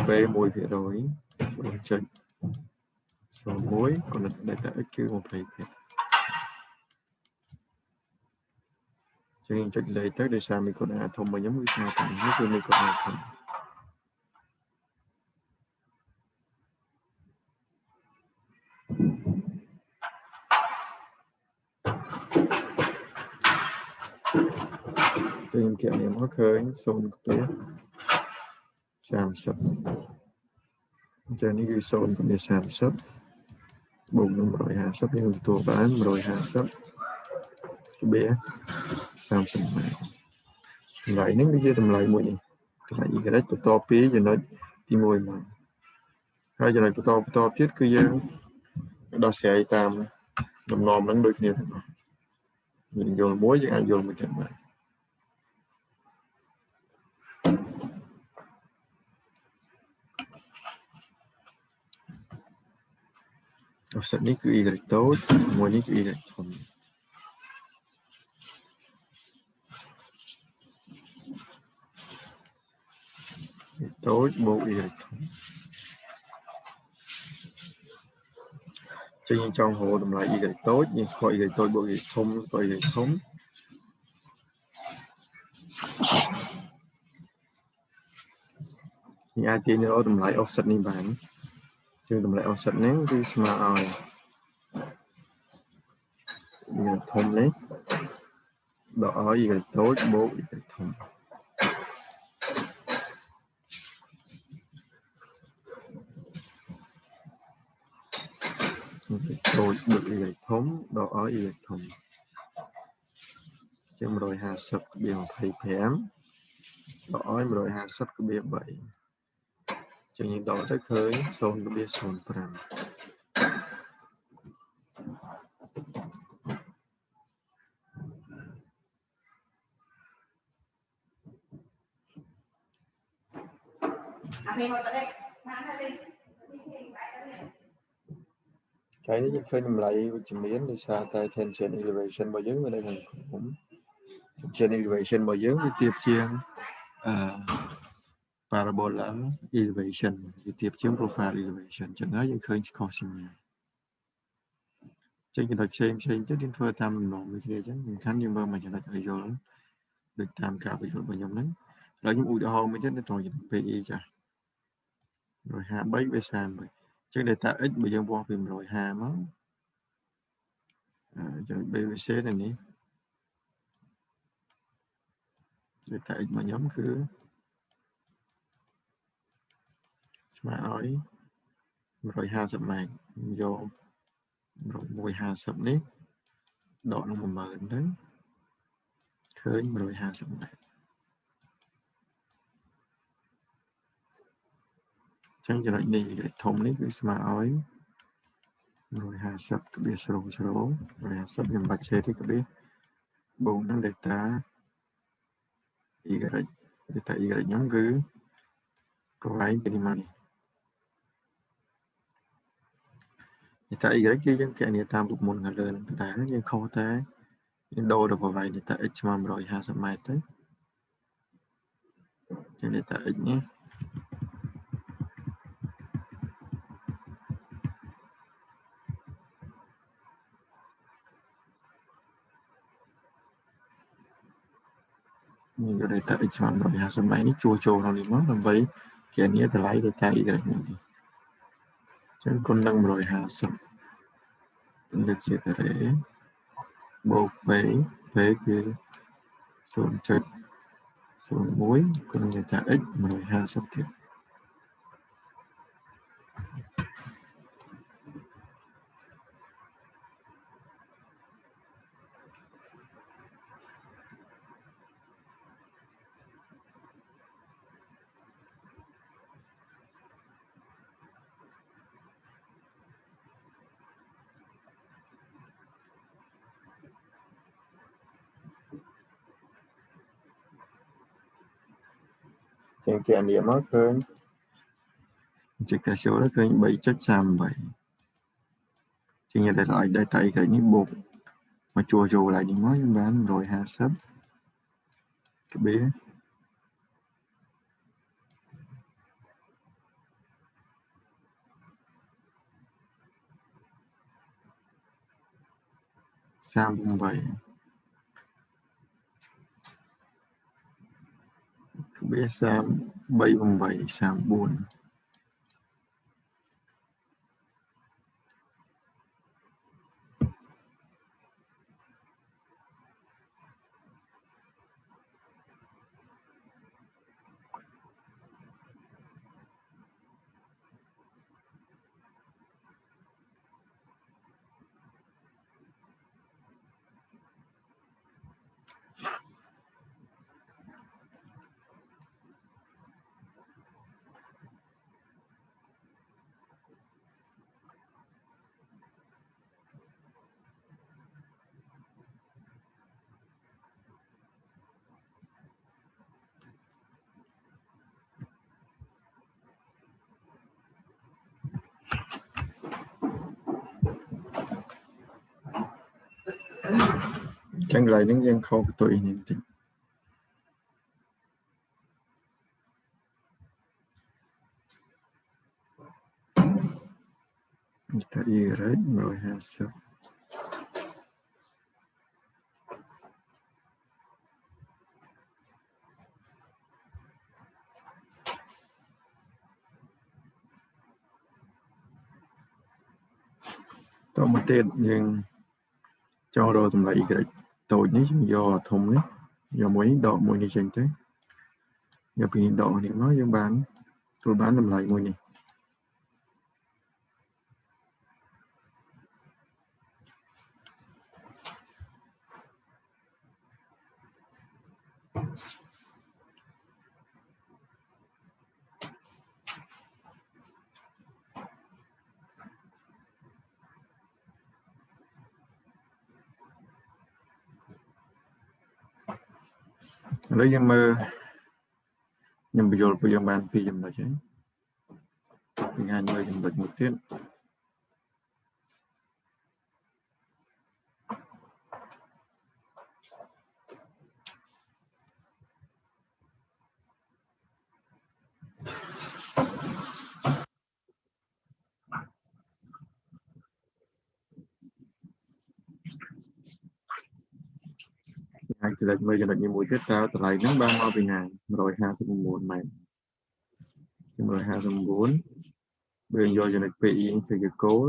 p 1%ភាគរយ0.01ក៏ delta x គឺ20%ចឹងចុចលេខទៅដោយសារមីក្រូអាធំរបស់ខ្ញុំវាស្មើតែនេះគឺមីក្រូអាធំខ្ញុំគណនាមកឃើញ0ខ្ពស់ 30អញ្ចឹងនេះគឺ0កម្រិត30បូកនឹង150យើងទទួលបាន150ក្បៀ30ម៉ែត្រតម្លៃនេះវាជាតម្លៃមួយនេះតម្លៃ y បន្តពីចំណុចទី1មកហើយចំណុចបន្តបន្តទៀតគឺយើងដោះស្រាយតាមដំណំហ្នឹងដូចគ្នាទាំងអស់យើងយល់មួយយើងអាចយល់មួយទៀតបាន អូសិតនេះគឺ y តូចមួយនេះគឺ y ធំតូចបូក y ធំចឹងយើងចង់រកតម្លៃ y តូចយើងស្គាល់ y តូចបូក y ធំស្គាល់ y ធំយើងអាចទាញរកតម្លៃ offset នេះបាន ជាងតម្លៃ offset ហ្នឹងគឺស្មើឲ្យវាធំនេះដកឲ្យវាតូចបូកវាធំតូចបូកវាធំដកឲ្យវាធំជាង150ក្បៀ25ដកឲ្យ150ក្បៀ3 ចឹងយើងដកទៅឃើញ0.05អាពេលមកទៅបានហើយថ្ងៃនេះយើងឃើញតម្លៃវិជ្ជមានដោយសារតែ tension elevation របស់យើងវានៅខាងក្រោម tension elevation របស់យើងវាទៀបជាងអឺ parabola elevation វាទៀបជាង profile elevation អញ្ចឹងហើយយើងឃើញ cosine ចេញចំណុចផ្សេងផ្សេងទៅយើងធ្វើតាមដំណងដូចគ្នាអញ្ចឹងសំខាន់យើងមើលមួយចំណុចឲ្យយល់ដូចតាមការបញ្យល់របស់ខ្ញុំហ្នឹងឥឡូវខ្ញុំឧទាហរណ៍មួយទៀតនៅត្រង់ចំណុច PE ចាស់153វា30អញ្ចឹង data x បើយើងវាស់ពី150មកចំណុច BVC នេះនេះ data x របស់ខ្ញុំគឺ ស្មើឲ្យ150ម៉ែត្រយក150នេះដកនឹង10000ទៅឃើញ150ម៉ែត្រចឹងចំណុចនេះធំនេះគឺស្មើឲ្យ150ក្បៀស0 0 150ខ្ញុំបាច់ឆេទេក្បៀសបូកនឹង data y data y ខ្ញុំគឺកន្លែងពីនេះមកនេះ data y គឺយើងកណនាតាមរូបមន្តខាងលើនឹងដែរយើងខុសតែយើងដូរទៅប្រវែង data x ស្មើ150ម៉ែត្រទៅចឹង data x នេះមានយក data x ស្មើ150ម៉ែត្រនេះជួសចូលក្នុងនេះមកដើម្បីគណនាតម្លៃ data y នេះ ចឹងគុណនឹង150លើកជាការ៉េបូក p p គឺ0.01គុណនឹងថា x 150ទៀត ជាងគេអានេះមកឃើញជាកាសូឃើញ3.38ជាងតែឲ្យ data ឯកនេះបូកមកជួចូលឡើងនេះមកយើងបាន150ក្បៀ38 វា38 34 ចឹងកន្លែងហ្នឹងយើងខុសបន្ទុយនេះបន្តិចតាអ៊ីរ៉េ150តមកទៀតយើងចង់រកតម្លៃ y តូចនេះយើងយកធំនេះយកមួយនេះដកមួយនេះចេញទៅយកពីនេះដកនេះមកយើងបានទទួលបានតម្លៃមួយនេះ ឥឡូវយើងមើលខ្ញុំបញ្យល់ពួកយើងបានពីរចំណុចហើយពីងាយមើលចំណុចមួយទៀត ចំណុចមួយចំណុចមួយទៀតតើតម្លៃហ្នឹងបានមកពីណា159ម៉ែត្រ159បើយកចំណុច PE ទៅជាគោល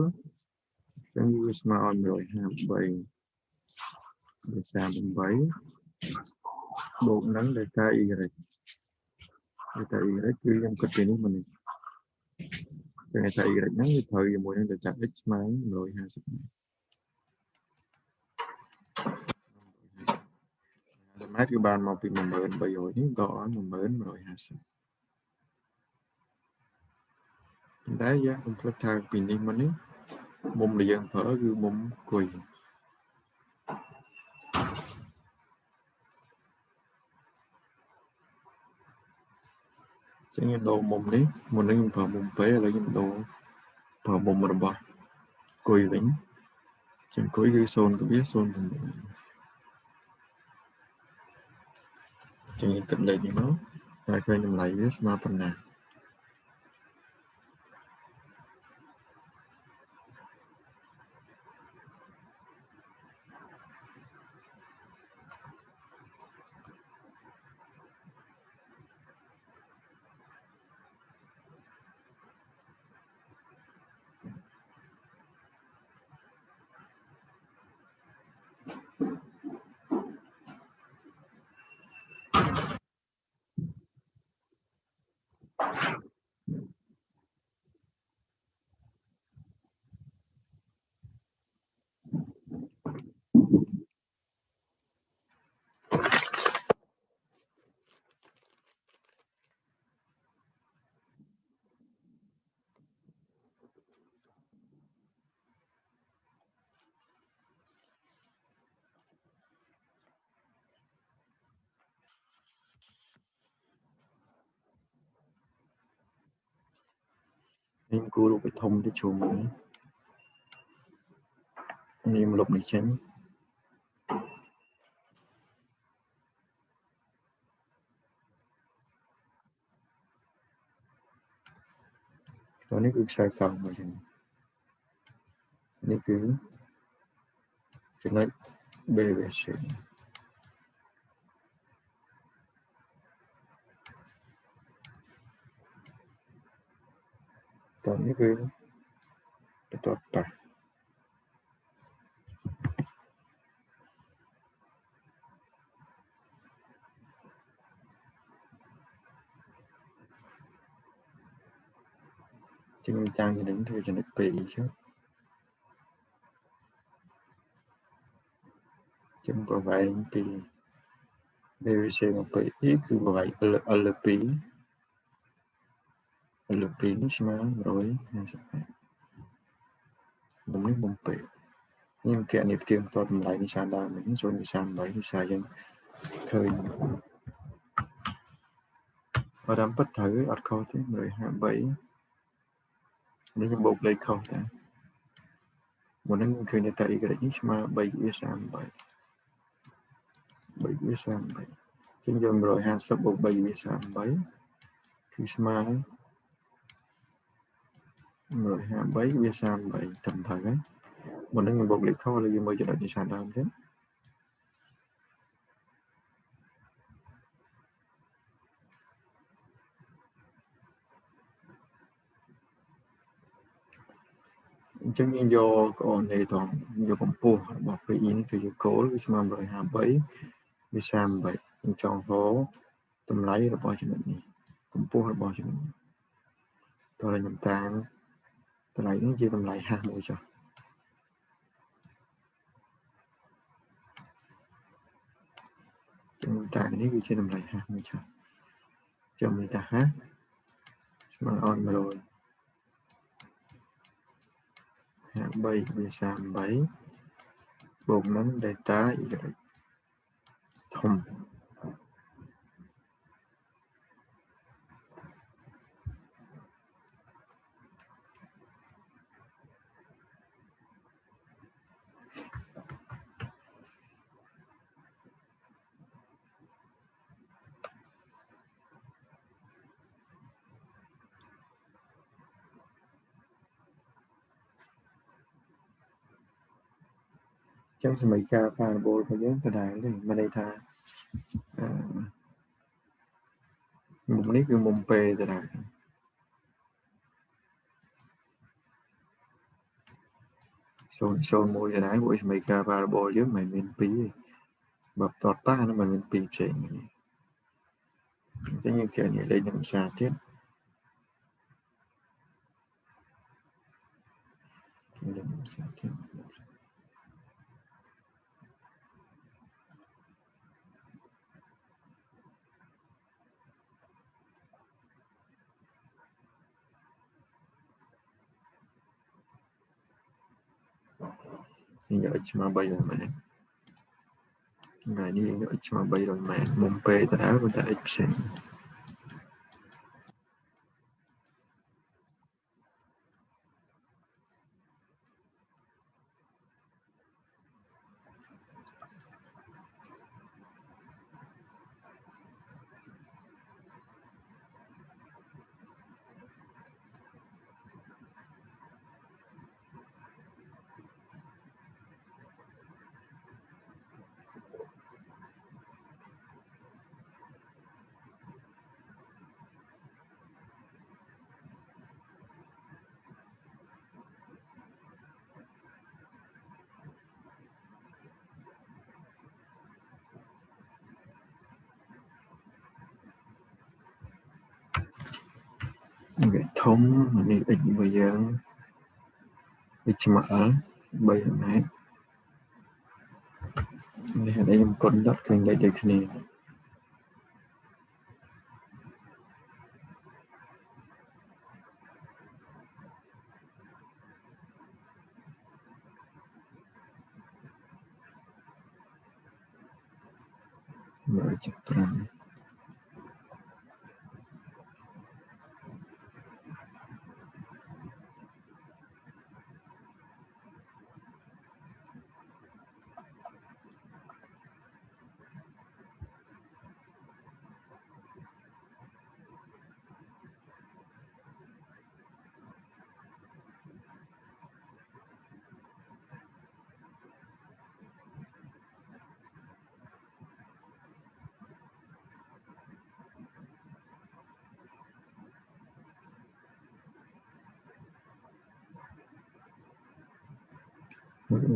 អញ្ចឹងវាស្មើឲ្យ153វា38បូកនឹង delta y delta y គឺខ្ញុំគិតពីនេះមកនេះចឹង delta y ហ្នឹងវាត្រូវជាមួយនឹង delta x ស្មើ150 ម៉ែត្រម៉ែត្រគឺបានមកពី10300នេះដកឲ្យ10150តែយើងកុំភ្លេចថាពីនេះមកនេះមុំដែលយើងប្រើគឺមុំគុយចឹងខ្ញុំដូរមុំនេះមុននេះខ្ញុំប្រើមុំពេឥឡូវខ្ញុំដូរប្រើមុំរបស់គុយវិញចឹងគុយគឺ0.09 ចឹងគិតលេខនេះមកហើយឃើញតម្លៃវាស្មើប៉ុណ្ណា ខ្ញុំគូររូបធំទៅជុំនេះនេះមកលុបនេះចេញตัวนี้คือខ្សែកង់មកចឹងនេះគឺចំណុច BVC តោះនេះគឺបន្ទាត់ប៉ះជាងចាំងចំណុចធ្វើចំណុច2ចុះចំប្រវែងពី BVC មកពីគឺប្រវែង L2 លើក2នេះស្មើ158មុំនេះមុំពេកខ្ញុំគណនាផ្ទៀងផ្ទាត់តម្លៃនេះសាដើមនេះ0.38នេះសារយើងឃើញបើតាមពិតត្រូវអត់ខុសទេ153នេះខ្ញុំបូកលេខខុសតាមុននឹងឃើញតែ y នេះស្មើ3វា38 3វា38ជាងយក150បូក3វា38គឺស្មើ 153វា38ត្រឹមត្រូវហើយមុននឹងខ្ញុំបុកលេខខុសលើយើងមើលចំណុចនេះសាដើមទៀតអញ្ចឹងយើងយកកូននេះត្រង់យកកម្ពស់របស់ PE នេះគឺយកគោលវាស្មើ153វា38អញ្ចឹងហោតម្លៃរបស់ចំណុចនេះកម្ពស់របស់ចំណុចនេះតើខ្ញុំតាម តម្លៃនេះជាតម្លៃហាស់មួយចុះចំណុចតានេះគឺជាតម្លៃហាស់មួយចុះចំណុចតាហាស់ស្មើឲ្យ100 53វា38បូកនឹង delta y ធំ ចឹងសម័យកាលប៉ារបូលរបស់យើងដដែលទេមានន័យថាមុំនេះគឺមុំពេតារាសូនសូនមួយតារាពួកសមីការ variable យើងមិនមាន2ទេបើតតតា nó មិនមាន2ផ្សេងទេអញ្ចឹងយើងគេនិយាយលេខនឹងភាសាទៀតលេខភាសាទៀត យកឆ្មា300ម៉ែត្រថ្ងៃនេះយកឆ្មា300ម៉ែត្រមុំពេតារាប៉ុន្តែ x ផ្សេងវា ធំនេះ x របស់យើង x ស្មើ l 3ម៉ែត្រនេះហើយខ្ញុំកុនដុតឃើញលេខដូចគ្នា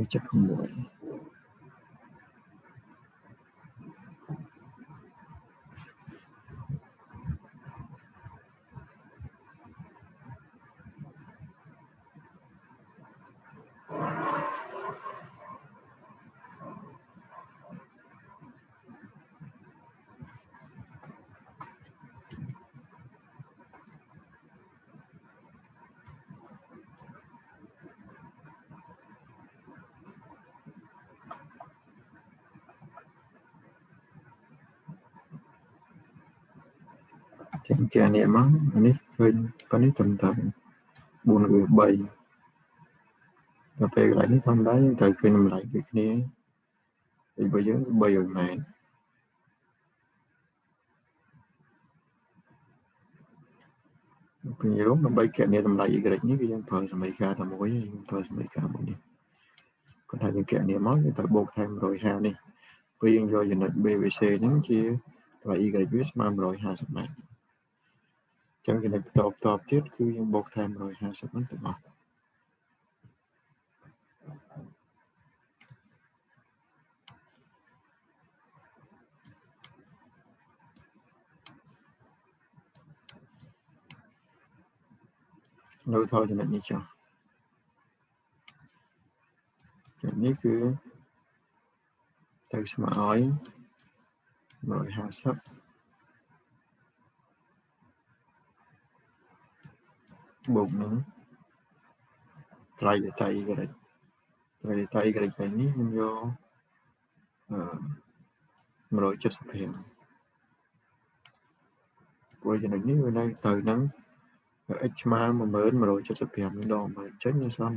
26 ចឹងគេនេះមកនេះឃើញប៉ុណ្នេះត្រឹមតែ4ឬ3ដល់ពេលកន្លែងនេះធម្មតាយើងត្រូវឃើញតម្លៃដូចគ្នាពីបើយើង300ម៉ែត្រពីរំដើម្បីកណនីតម្លៃ y នេះគឺយើងប្រើសមីការតែមួយយើងប្រើសមីការមួយនេះគាត់ថាយើងកណនីមកយើងត្រូវបូកថែម150នេះពេលយើងយកចំណុច BVC ហ្នឹងជាតម្លៃ y វាស្មើ150ម៉ែត្រ ចឹងចំណុចបន្តបន្តទៀតគឺយើងបូកថែម150ហ្នឹងទាំងអស់នៅថយចំណុចនេះចុះចំណុចនេះគឺទៅស្មើឲ្យ150 បូកនឹងត្រៃដេតា y ត្រៃដេតា y វិញនេះខ្ញុំយកអឺ175ព្រោះចំណុចនេះវានៅទៅនឹង x ស្មើ10175ដងមើលចេញវាស្មើ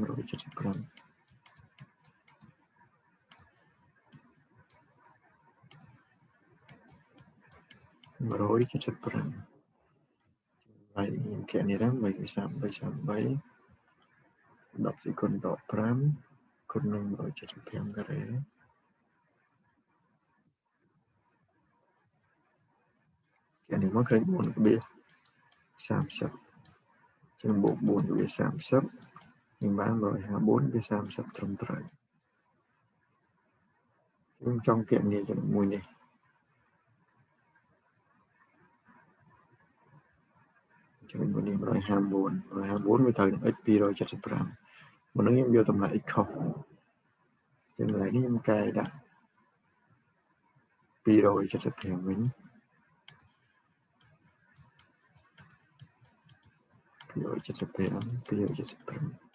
175 175ហើយខ្ញុំគណនាឡើង3 33 33 10សេគុណដក5គុណនឹង175ការ៉េគេនេះមកឃើញ4ក្បៀស30ចឹងបូក4ក្បៀស30នឹងបាន154ក្បៀស30ត្រឹមត្រូវខ្ញុំចង់គណនាចំណុចមួយនេះ ចំណុចមួយនេះ154 154វាត្រូវនឹង x 275មុននឹងខ្ញុំយកតម្លៃ x ខុសចឹងកន្លែងនេះខ្ញុំកែដាក់275វិញ275 275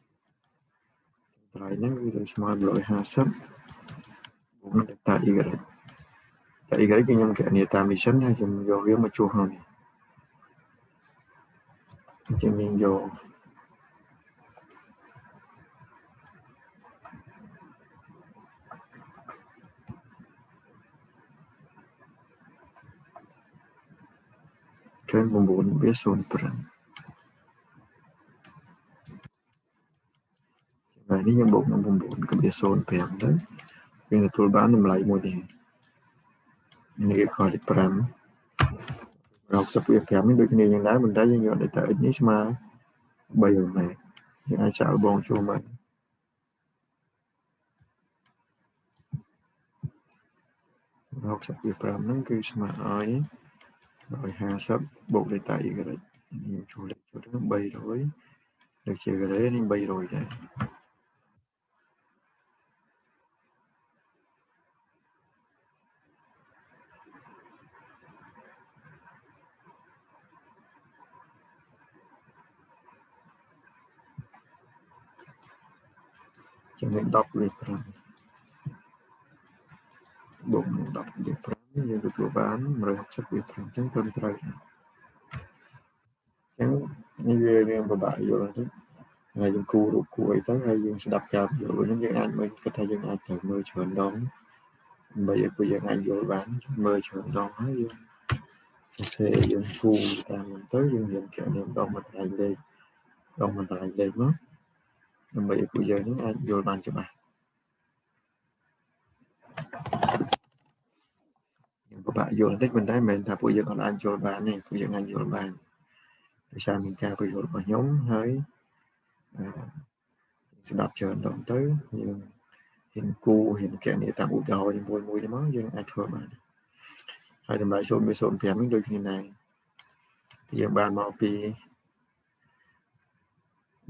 តម្លៃហ្នឹងគឺស្មើ150បូកនឹងតា y តា y គឺខ្ញុំគណនាតាម mission ហើយខ្ញុំយកវាមកជួសក្នុងនេះ អញ្ចឹងយើងយកឃើញ9វា05ហើយនេះយើងបូកនឹង9ក៏វា05ទៅយើងទទួលបានតម្លៃមួយនេះនេះគេខលេខ5 60វា5នេះដូចគ្នាយ៉ាងដែរប៉ុន្តែយើងយក data x នេះស្មើ3ម៉ែយើងអាចចាក់បងចូលមក60វា5ហ្នឹងគឺស្មើឲ្យ150បូក data y ខ្ញុំចូលលេខចូលទៅ300ដូចជាការ៉េនេះ300ដែរ ចំណុច10លេខ5បូកនឹង10លេខ5យើងទទួលបាន160លេខ5អញ្ចឹងត្រឹមត្រូវអញ្ចឹងនេះវារៀងពិបាកយល់តិចហើយយើងគូរូបគួរអីទៅហើយយើងស្ដាប់ការយល់ហ្នឹងយើងអាចមើលគិតថាយើងអាចត្រូវមើលច្រើនដងដើម្បីឲ្យពួកយើងអាចយល់បានមើលច្រើនដងហើយយើងសរសេរយើងគូតាមទៅយើងរៀនគណនាដងមកត្រៃលេខដងមកត្រៃលេខមក ដើម្បីឲ្យពួកយើងនឹងអាចយល់បានច្បាស់ខ្ញុំពិបាកយល់បន្តិចប៉ុន្តែមិនមែនថាពួកយើងអត់អាចយល់បានទេពួកយើងអាចយល់បានដោយសារមានការពន្យល់របស់ខ្ញុំហើយស្ដាប់ច្រើនដងទៅយើងហ៊ានគូហ៊ានកណនីតាមឧទាហរណ៍មួយមួយទៅមកយើងអាចធ្វើបានហើយតម្លៃ0.05នេះដូចគ្នាដែរយើងបានមកពី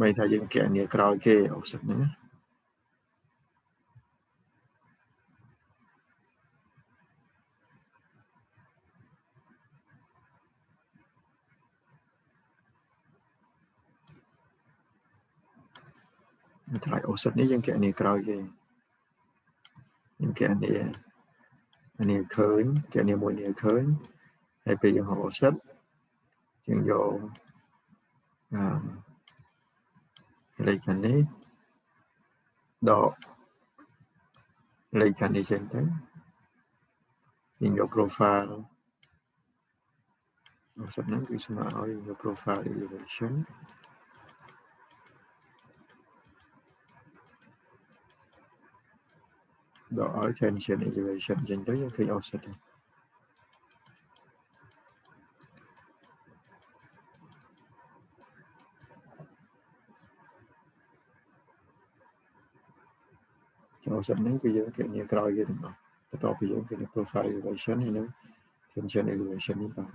បីថាយើងកណនីក្រោយគេអូសិតហ្នឹងណាថ្លៃអូសិតនេះយើងកណនីក្រោយគេយើងកណនីអានេះឃើញកណនីមួយនេះឃើញហើយពេលយើងហៅអូសិតយើងយកអឺ លេខខាងនេះដកលេខខាងនេះចេញទៅយើងយក profile អត់ហ្នឹងគឺស្មើឲ្យយក profile elevation ដកឲ្យ tension elevation ចេញទៅយើងឃើញ offset ហ្នឹង ចូលសិនហ្នឹងគឺយើងគណនាក្រោយគេទាំងអស់បន្ទាប់ពីយើងគណនា profile elevation ហើយនឹង tension elevation នេះបាទ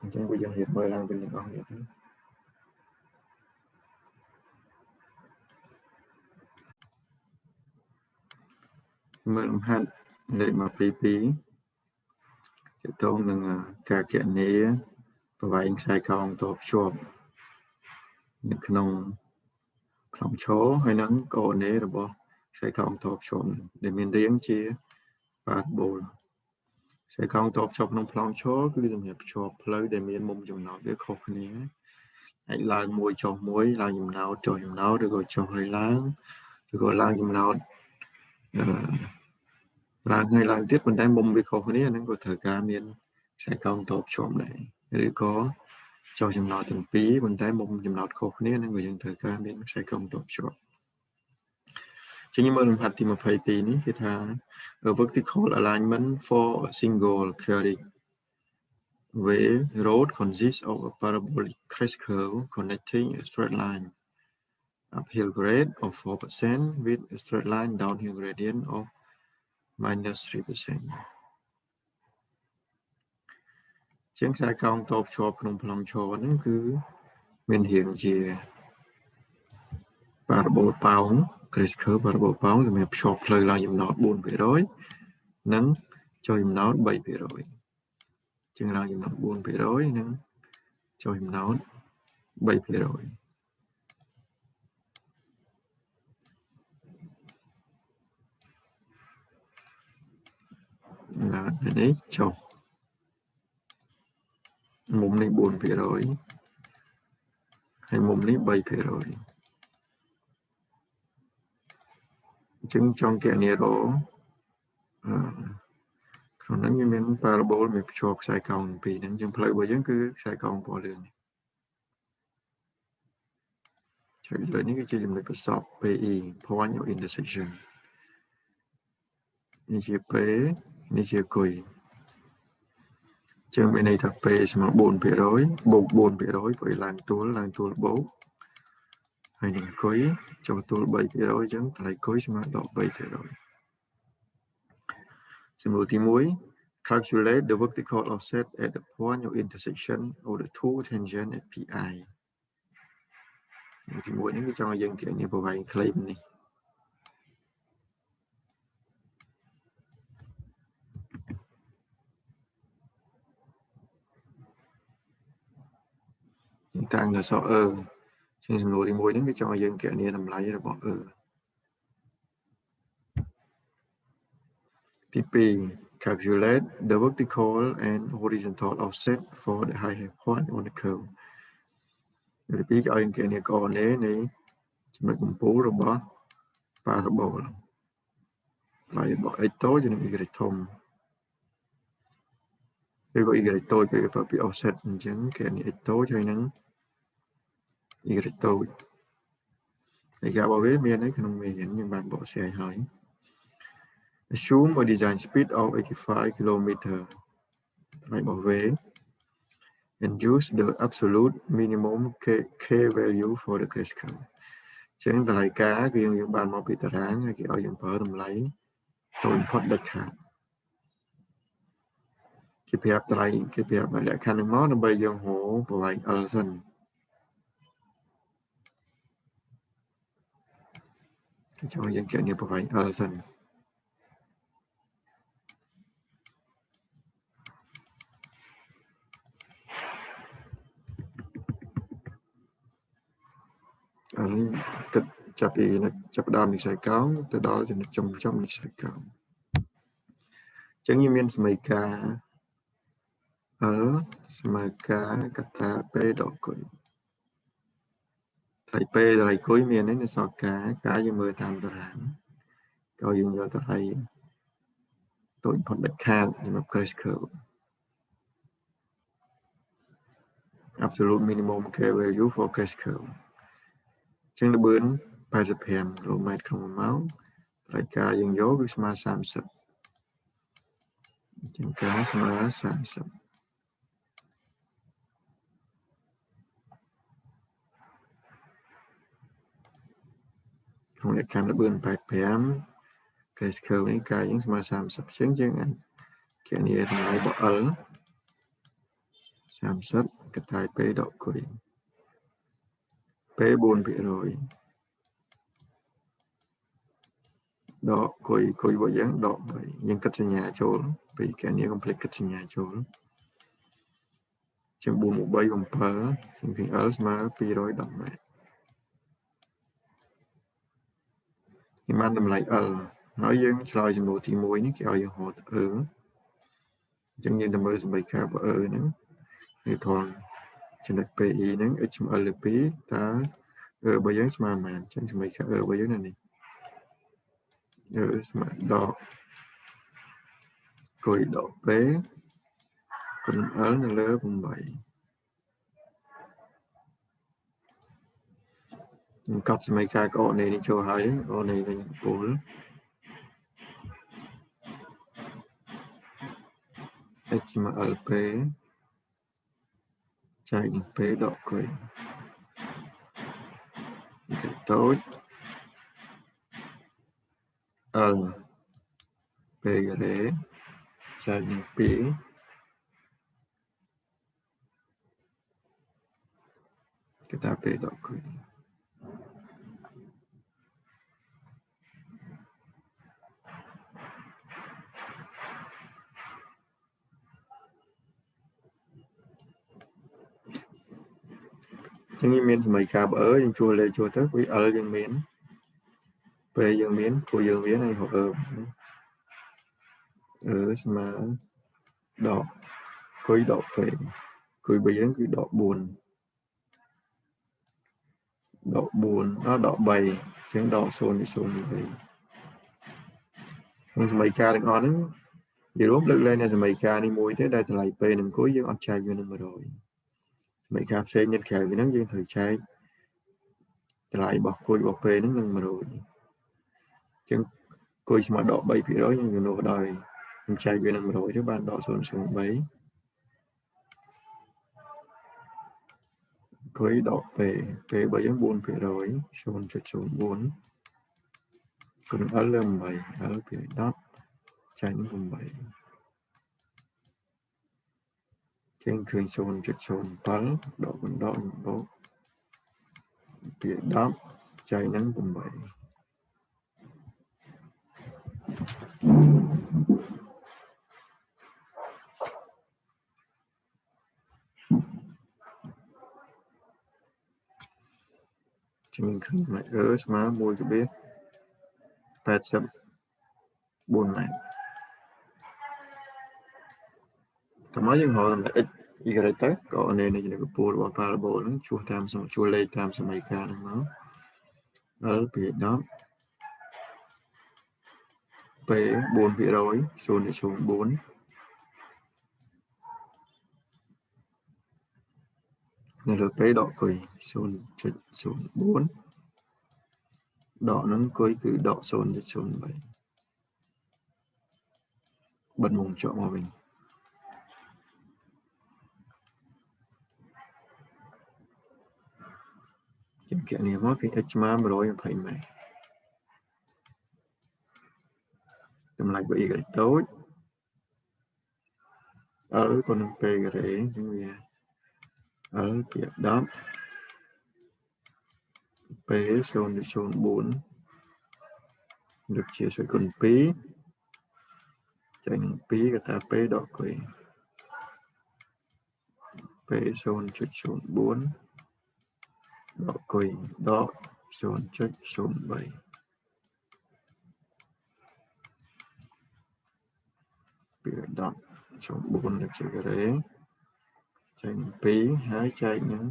អញ្ចឹងវាយើងរៀបមើលឡើងវិញទាំងអស់នេះទៅមើលលំហាត់លេខ122ទាក់ទងនឹងការគណនា ប្រវែងខ្សែកងតភ្ជាប់នៅក្នុងក្នុងឈរហើយនឹងកូនេរបស់ខ្សែកងតភ្ជាប់ដែលមានរាងជាបាតបូលខ្សែកងតភ្ជាប់ក្នុងប្លង់ឈរគឺសម្រាប់ភ្ជាប់ផ្លូវដែលមានមុំចំណោតវាខុសគ្នាអាចឡើងមួយចុះមួយឡើងចំណោតចុះចំណោតឬក៏ចុះហើយឡើងឬក៏ឡើងចំណោតអឺឡើងហើយឡើងទៀតប៉ុន្តែមុំវាខុសគ្នាហ្នឹងក៏ត្រូវការមានខ្សែកងតភ្ជាប់ដែរ ឬក៏ចុះចំណោទទាំងពីរប៉ុន្តែមុំចំណោទខុសគ្នានឹងក៏យើងត្រូវការមានខ្សែកុំតបជាប់ ចឹងខ្ញុំមើលលំហាត់ទី22នេះគេថា vertical alignment for a single carrying wave road consists of a parabolic crest curve connecting a straight line uphill grade of 4% with a straight line downhill gradient of minus 3% ជាងខ្សែកោងតបជាប់ក្នុងប្លង់ឈរហ្នឹងគឺមានរាងជាប៉ារ៉ាបូលប៉ោង Grace curve ប៉ារ៉ាបូលប៉ោងសម្រាប់ភ្ជាប់ផ្លូវឡើងចំណោត4%និងចុះចំណោត3%ជាងឡើងចំណោត4%និងចុះចំណោត3%ឡើងនេះចុះ មុំនេះ4%ហើយមុំនេះ3%អញ្ចឹងចង់គណនារអឺក្នុងហ្នឹងវាមាន parabol មានភ្ជាប់ខ្សែកោងពីរហ្នឹងអញ្ចឹងផ្លូវរបស់យើងគឺខ្សែកោងពណ៌លឿងចុចលើនេះគឺជាចំណុចប្រសព PE point of intersection នេះជា P នេះជាគុយ ចឹងមានន័យថា P ស្មើ4%បូក4%ព្រោះឡើងទួលឡើងទួលបូកហើយនឹងគុយចូលទួល3%អញ្ចឹងតម្លៃគុយស្មើដល់3%សំណួរទី1 calculate the vertical offset at the point of intersection of the two tangent at pi ទី1នេះគឺចង់ឲ្យយើងគណនាប្រវែង claim នេះ តាំងដល់សអឺជាសំណួរទី1ហ្នឹងវាចង់ឲ្យយើងគណនាតម្លៃរបស់អឺទី2 calculate the vertical and horizontal offset for the high point on the curve ទី2គេឲ្យគណនាកណេនៃចំណុចកម្ពូលរបស់ parabol ថ្លៃរបស់ x តូចនិង y ធំឬក៏ y តូចគេប្រើពាក្យ offset អញ្ចឹងគេនេះ x តូចហើយនឹង y តូចឯករបស់វាមាននៅក្នុងមេរៀនខ្ញុំបានបកស្រាយហើយ assume a design speed of 85 km ថ្លៃរបស់វា and use the absolute minimum k, k value for the crest curve ចឹងតម្លៃការគឺយើងយើងបានមកពីតារាងហើយគេឲ្យយើងប្រើតម្លៃតូចបំផុតដាច់ខាតគេប្រាប់តម្លៃគេប្រាប់លក្ខខណ្ឌហ្នឹងមកដើម្បីយើងហៅប្រវែង L សិន គេចង់យើងគណនាប្រវែង L សិនអានេះគិតចាប់ពីចាប់ដើមនិស្ស័យកោងទៅដល់ចំណុចចំចំនិស្ស័យកោងអញ្ចឹងយើងមានសមីការ L ស្មើការកតា P ដកគុណ ថ្លៃពេលថ្លៃគុយមាននេះនៅសល់ការការយើងមើលតាមតារាងក៏យើងយកតម្លៃតូចផុតដាច់ខាតសម្រាប់ crash curve absolute minimum k value for crash curve ចឹងល្បឿន85 km ក្នុង1ម៉ោងថ្លៃការយើងយកគឺស្មើ30ចឹងការស្មើ30 ក្នុងលក្ខខណ្ឌល្បឿន85 crash curve នេះកាយយើងស្មើ30ជាងយើងអាចគណនាតម្លៃរបស់ L 30កតាយ P ដកគុយ P 4%ដកគុយគុយរបស់យើងដក3យើងគិតសញ្ញាចូលពីគណនា complete គិតសញ្ញាចូលជាង4មក3 7ជាង L ស្មើ210ម៉ែត្រ គេបានតម្លៃ L ហើយយើងឆ្លើយសំណួរទី1នេះគេឲ្យយើងហៅទៅអឺអញ្ចឹងយើងទៅមើលសម្ប័យការបើអឺហ្នឹងវាធំចំណុច PE ហ្នឹង H ស្មើ L 2តើអឺបើយើងស្មើប៉ុន្មានអញ្ចឹងសម្ប័យការអឺបើយើងនៅនេះអឺស្មើដកគុយដក P គុណ L នៅលើ8 ខ្ញុំ កត់សមីការកោនេះនេះចូលហើយអូនេះវិញពូល XMLP ចែកនឹង P ដកក្រេគេតូច L P ក្រេចែកនឹង2គេថា P ដកក្រេ ចឹងមានសម័យកាលបើយើងជួលលេខជួលទៅវា L យើងមានពេលយើងមានគូយើងមានហើយហៅអឺអឺស្មើដកគុយដកពេលគុយបើយើងគឺដក4ដក4អត់ដក3ចឹងដក0នេះ0នេះ3ក្នុងសម័យកាលទាំងអស់ហ្នឹងនិយាយរួមលើកលែងនៅសម័យកាលនេះមួយទេដែលតម្លៃពេលនឹងគុយយើងអត់ចែកវានឹង100 មេការផ្សេងទៀតក្រៅពីហ្នឹងយើងត្រូវចែកតម្លៃរបស់គួយរបស់ពេលហ្នឹងនឹង100អញ្ចឹងគួយស្មើដក3%យើងជំនួសដោយខ្ញុំចែកវានឹង100ទៅបានដក0.03គួយដកពេលពេលរបស់យើង4% 0.04គុណ L លើ8 L ពី10ចែកនឹង8 ចឹងឃើញ0.07ដកបណ្ដោះបូកពី10ចែកនឹង8ជំនឃើញម៉ែអឺស្មើ1.84ម៉ែត្រ តើមកយើងហៅតែ x y ទៅក៏នេះនៃកម្ពស់របស់ parabol ហ្នឹងជួសតាមជួសលេខតាមសមីការហ្នឹងមក L ពី10 P 4% 0.04នៅលើ P ដកគុយ0.04ដកហ្នឹងគុយគឺដក0.03បិទមុំចុះមកវិញ យើងគណនាមកគឺ h ស្មើ120ម៉ែត្រតម្លៃរបស់ y តូច L ក៏នឹង P ការ៉េអញ្ចឹងវា L ជា10 P 0.04លើកជាស្វ័យគុណ2ចែកនឹង2ក៏ថា P ដកគុយ P 0.04 ដកគុយដក0.03ពី10ចូល4លើកជាការ៉េចែកនឹង2ហើយចែកនឹង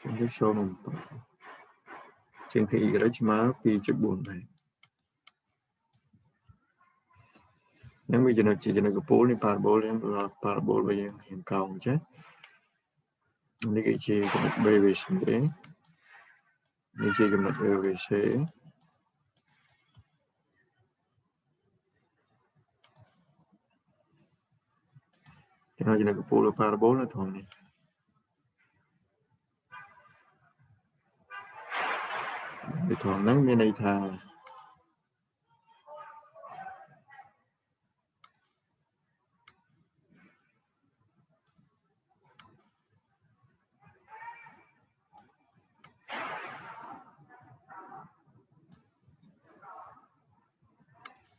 ចែកទៅ0.7ជាងគឺ y ស្មើ2.4ដែរនឹងវាចំណុចជាចំណុចកពូលនេះ parabol នេះ parabol របស់យើងរៀងកោងចេះ នេះគឺជាចំណុច BVC នេះជាចំណុច AVC ចំណុចចំណុចកពូល parabol នៅត្រង់នេះពីត្រង់ហ្នឹងមានន័យថា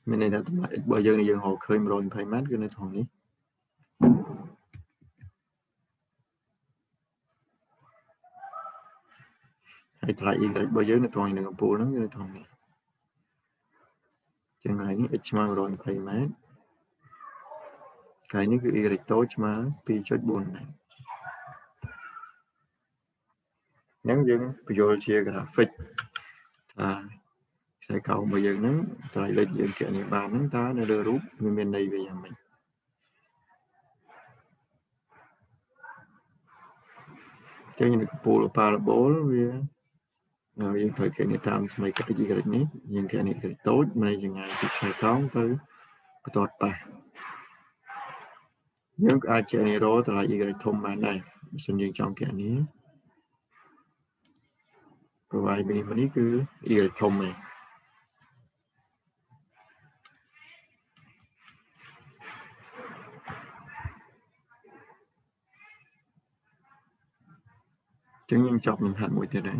មានន័យថាតម្លៃ x របស់យើងយើងរកឃើញ120ម៉ែត្រគឺនៅត្រង់នេះហើយតម្លៃ y របស់យើងនៅត្រង់នឹងកំពូលហ្នឹងគឺនៅត្រង់នេះចឹងហើយនេះ x ស្មើ120ម៉ែត្រហើយនេះគឺ y តូចស្មើ2.4ម៉ែត្រអញ្ចឹងយើងបញ្យល់ជា graphic ថា ខ្សែកោងរបស់យើងហ្នឹងតម្លៃលេខយើងគណនាបានហ្នឹងតើនៅលើរូបវាមានន័យវាយ៉ាងម៉េចចឹងនៅកំពូល parabol វាហើយយើងត្រូវគណនាតាមសមីការ y នេះយើងគណនា y តូចមិនយ៉ាងណាពីខ្សែកោងទៅបន្ទាត់ប៉ះយើងក៏អាចគណនារតម្លៃ y ធំបានដែរបើសិនយើងចង់គណនាប្រវាយនេះនេះគឺ y ធំឯង ចឹងយើងចប់លំហាត់មួយទៀតហើយ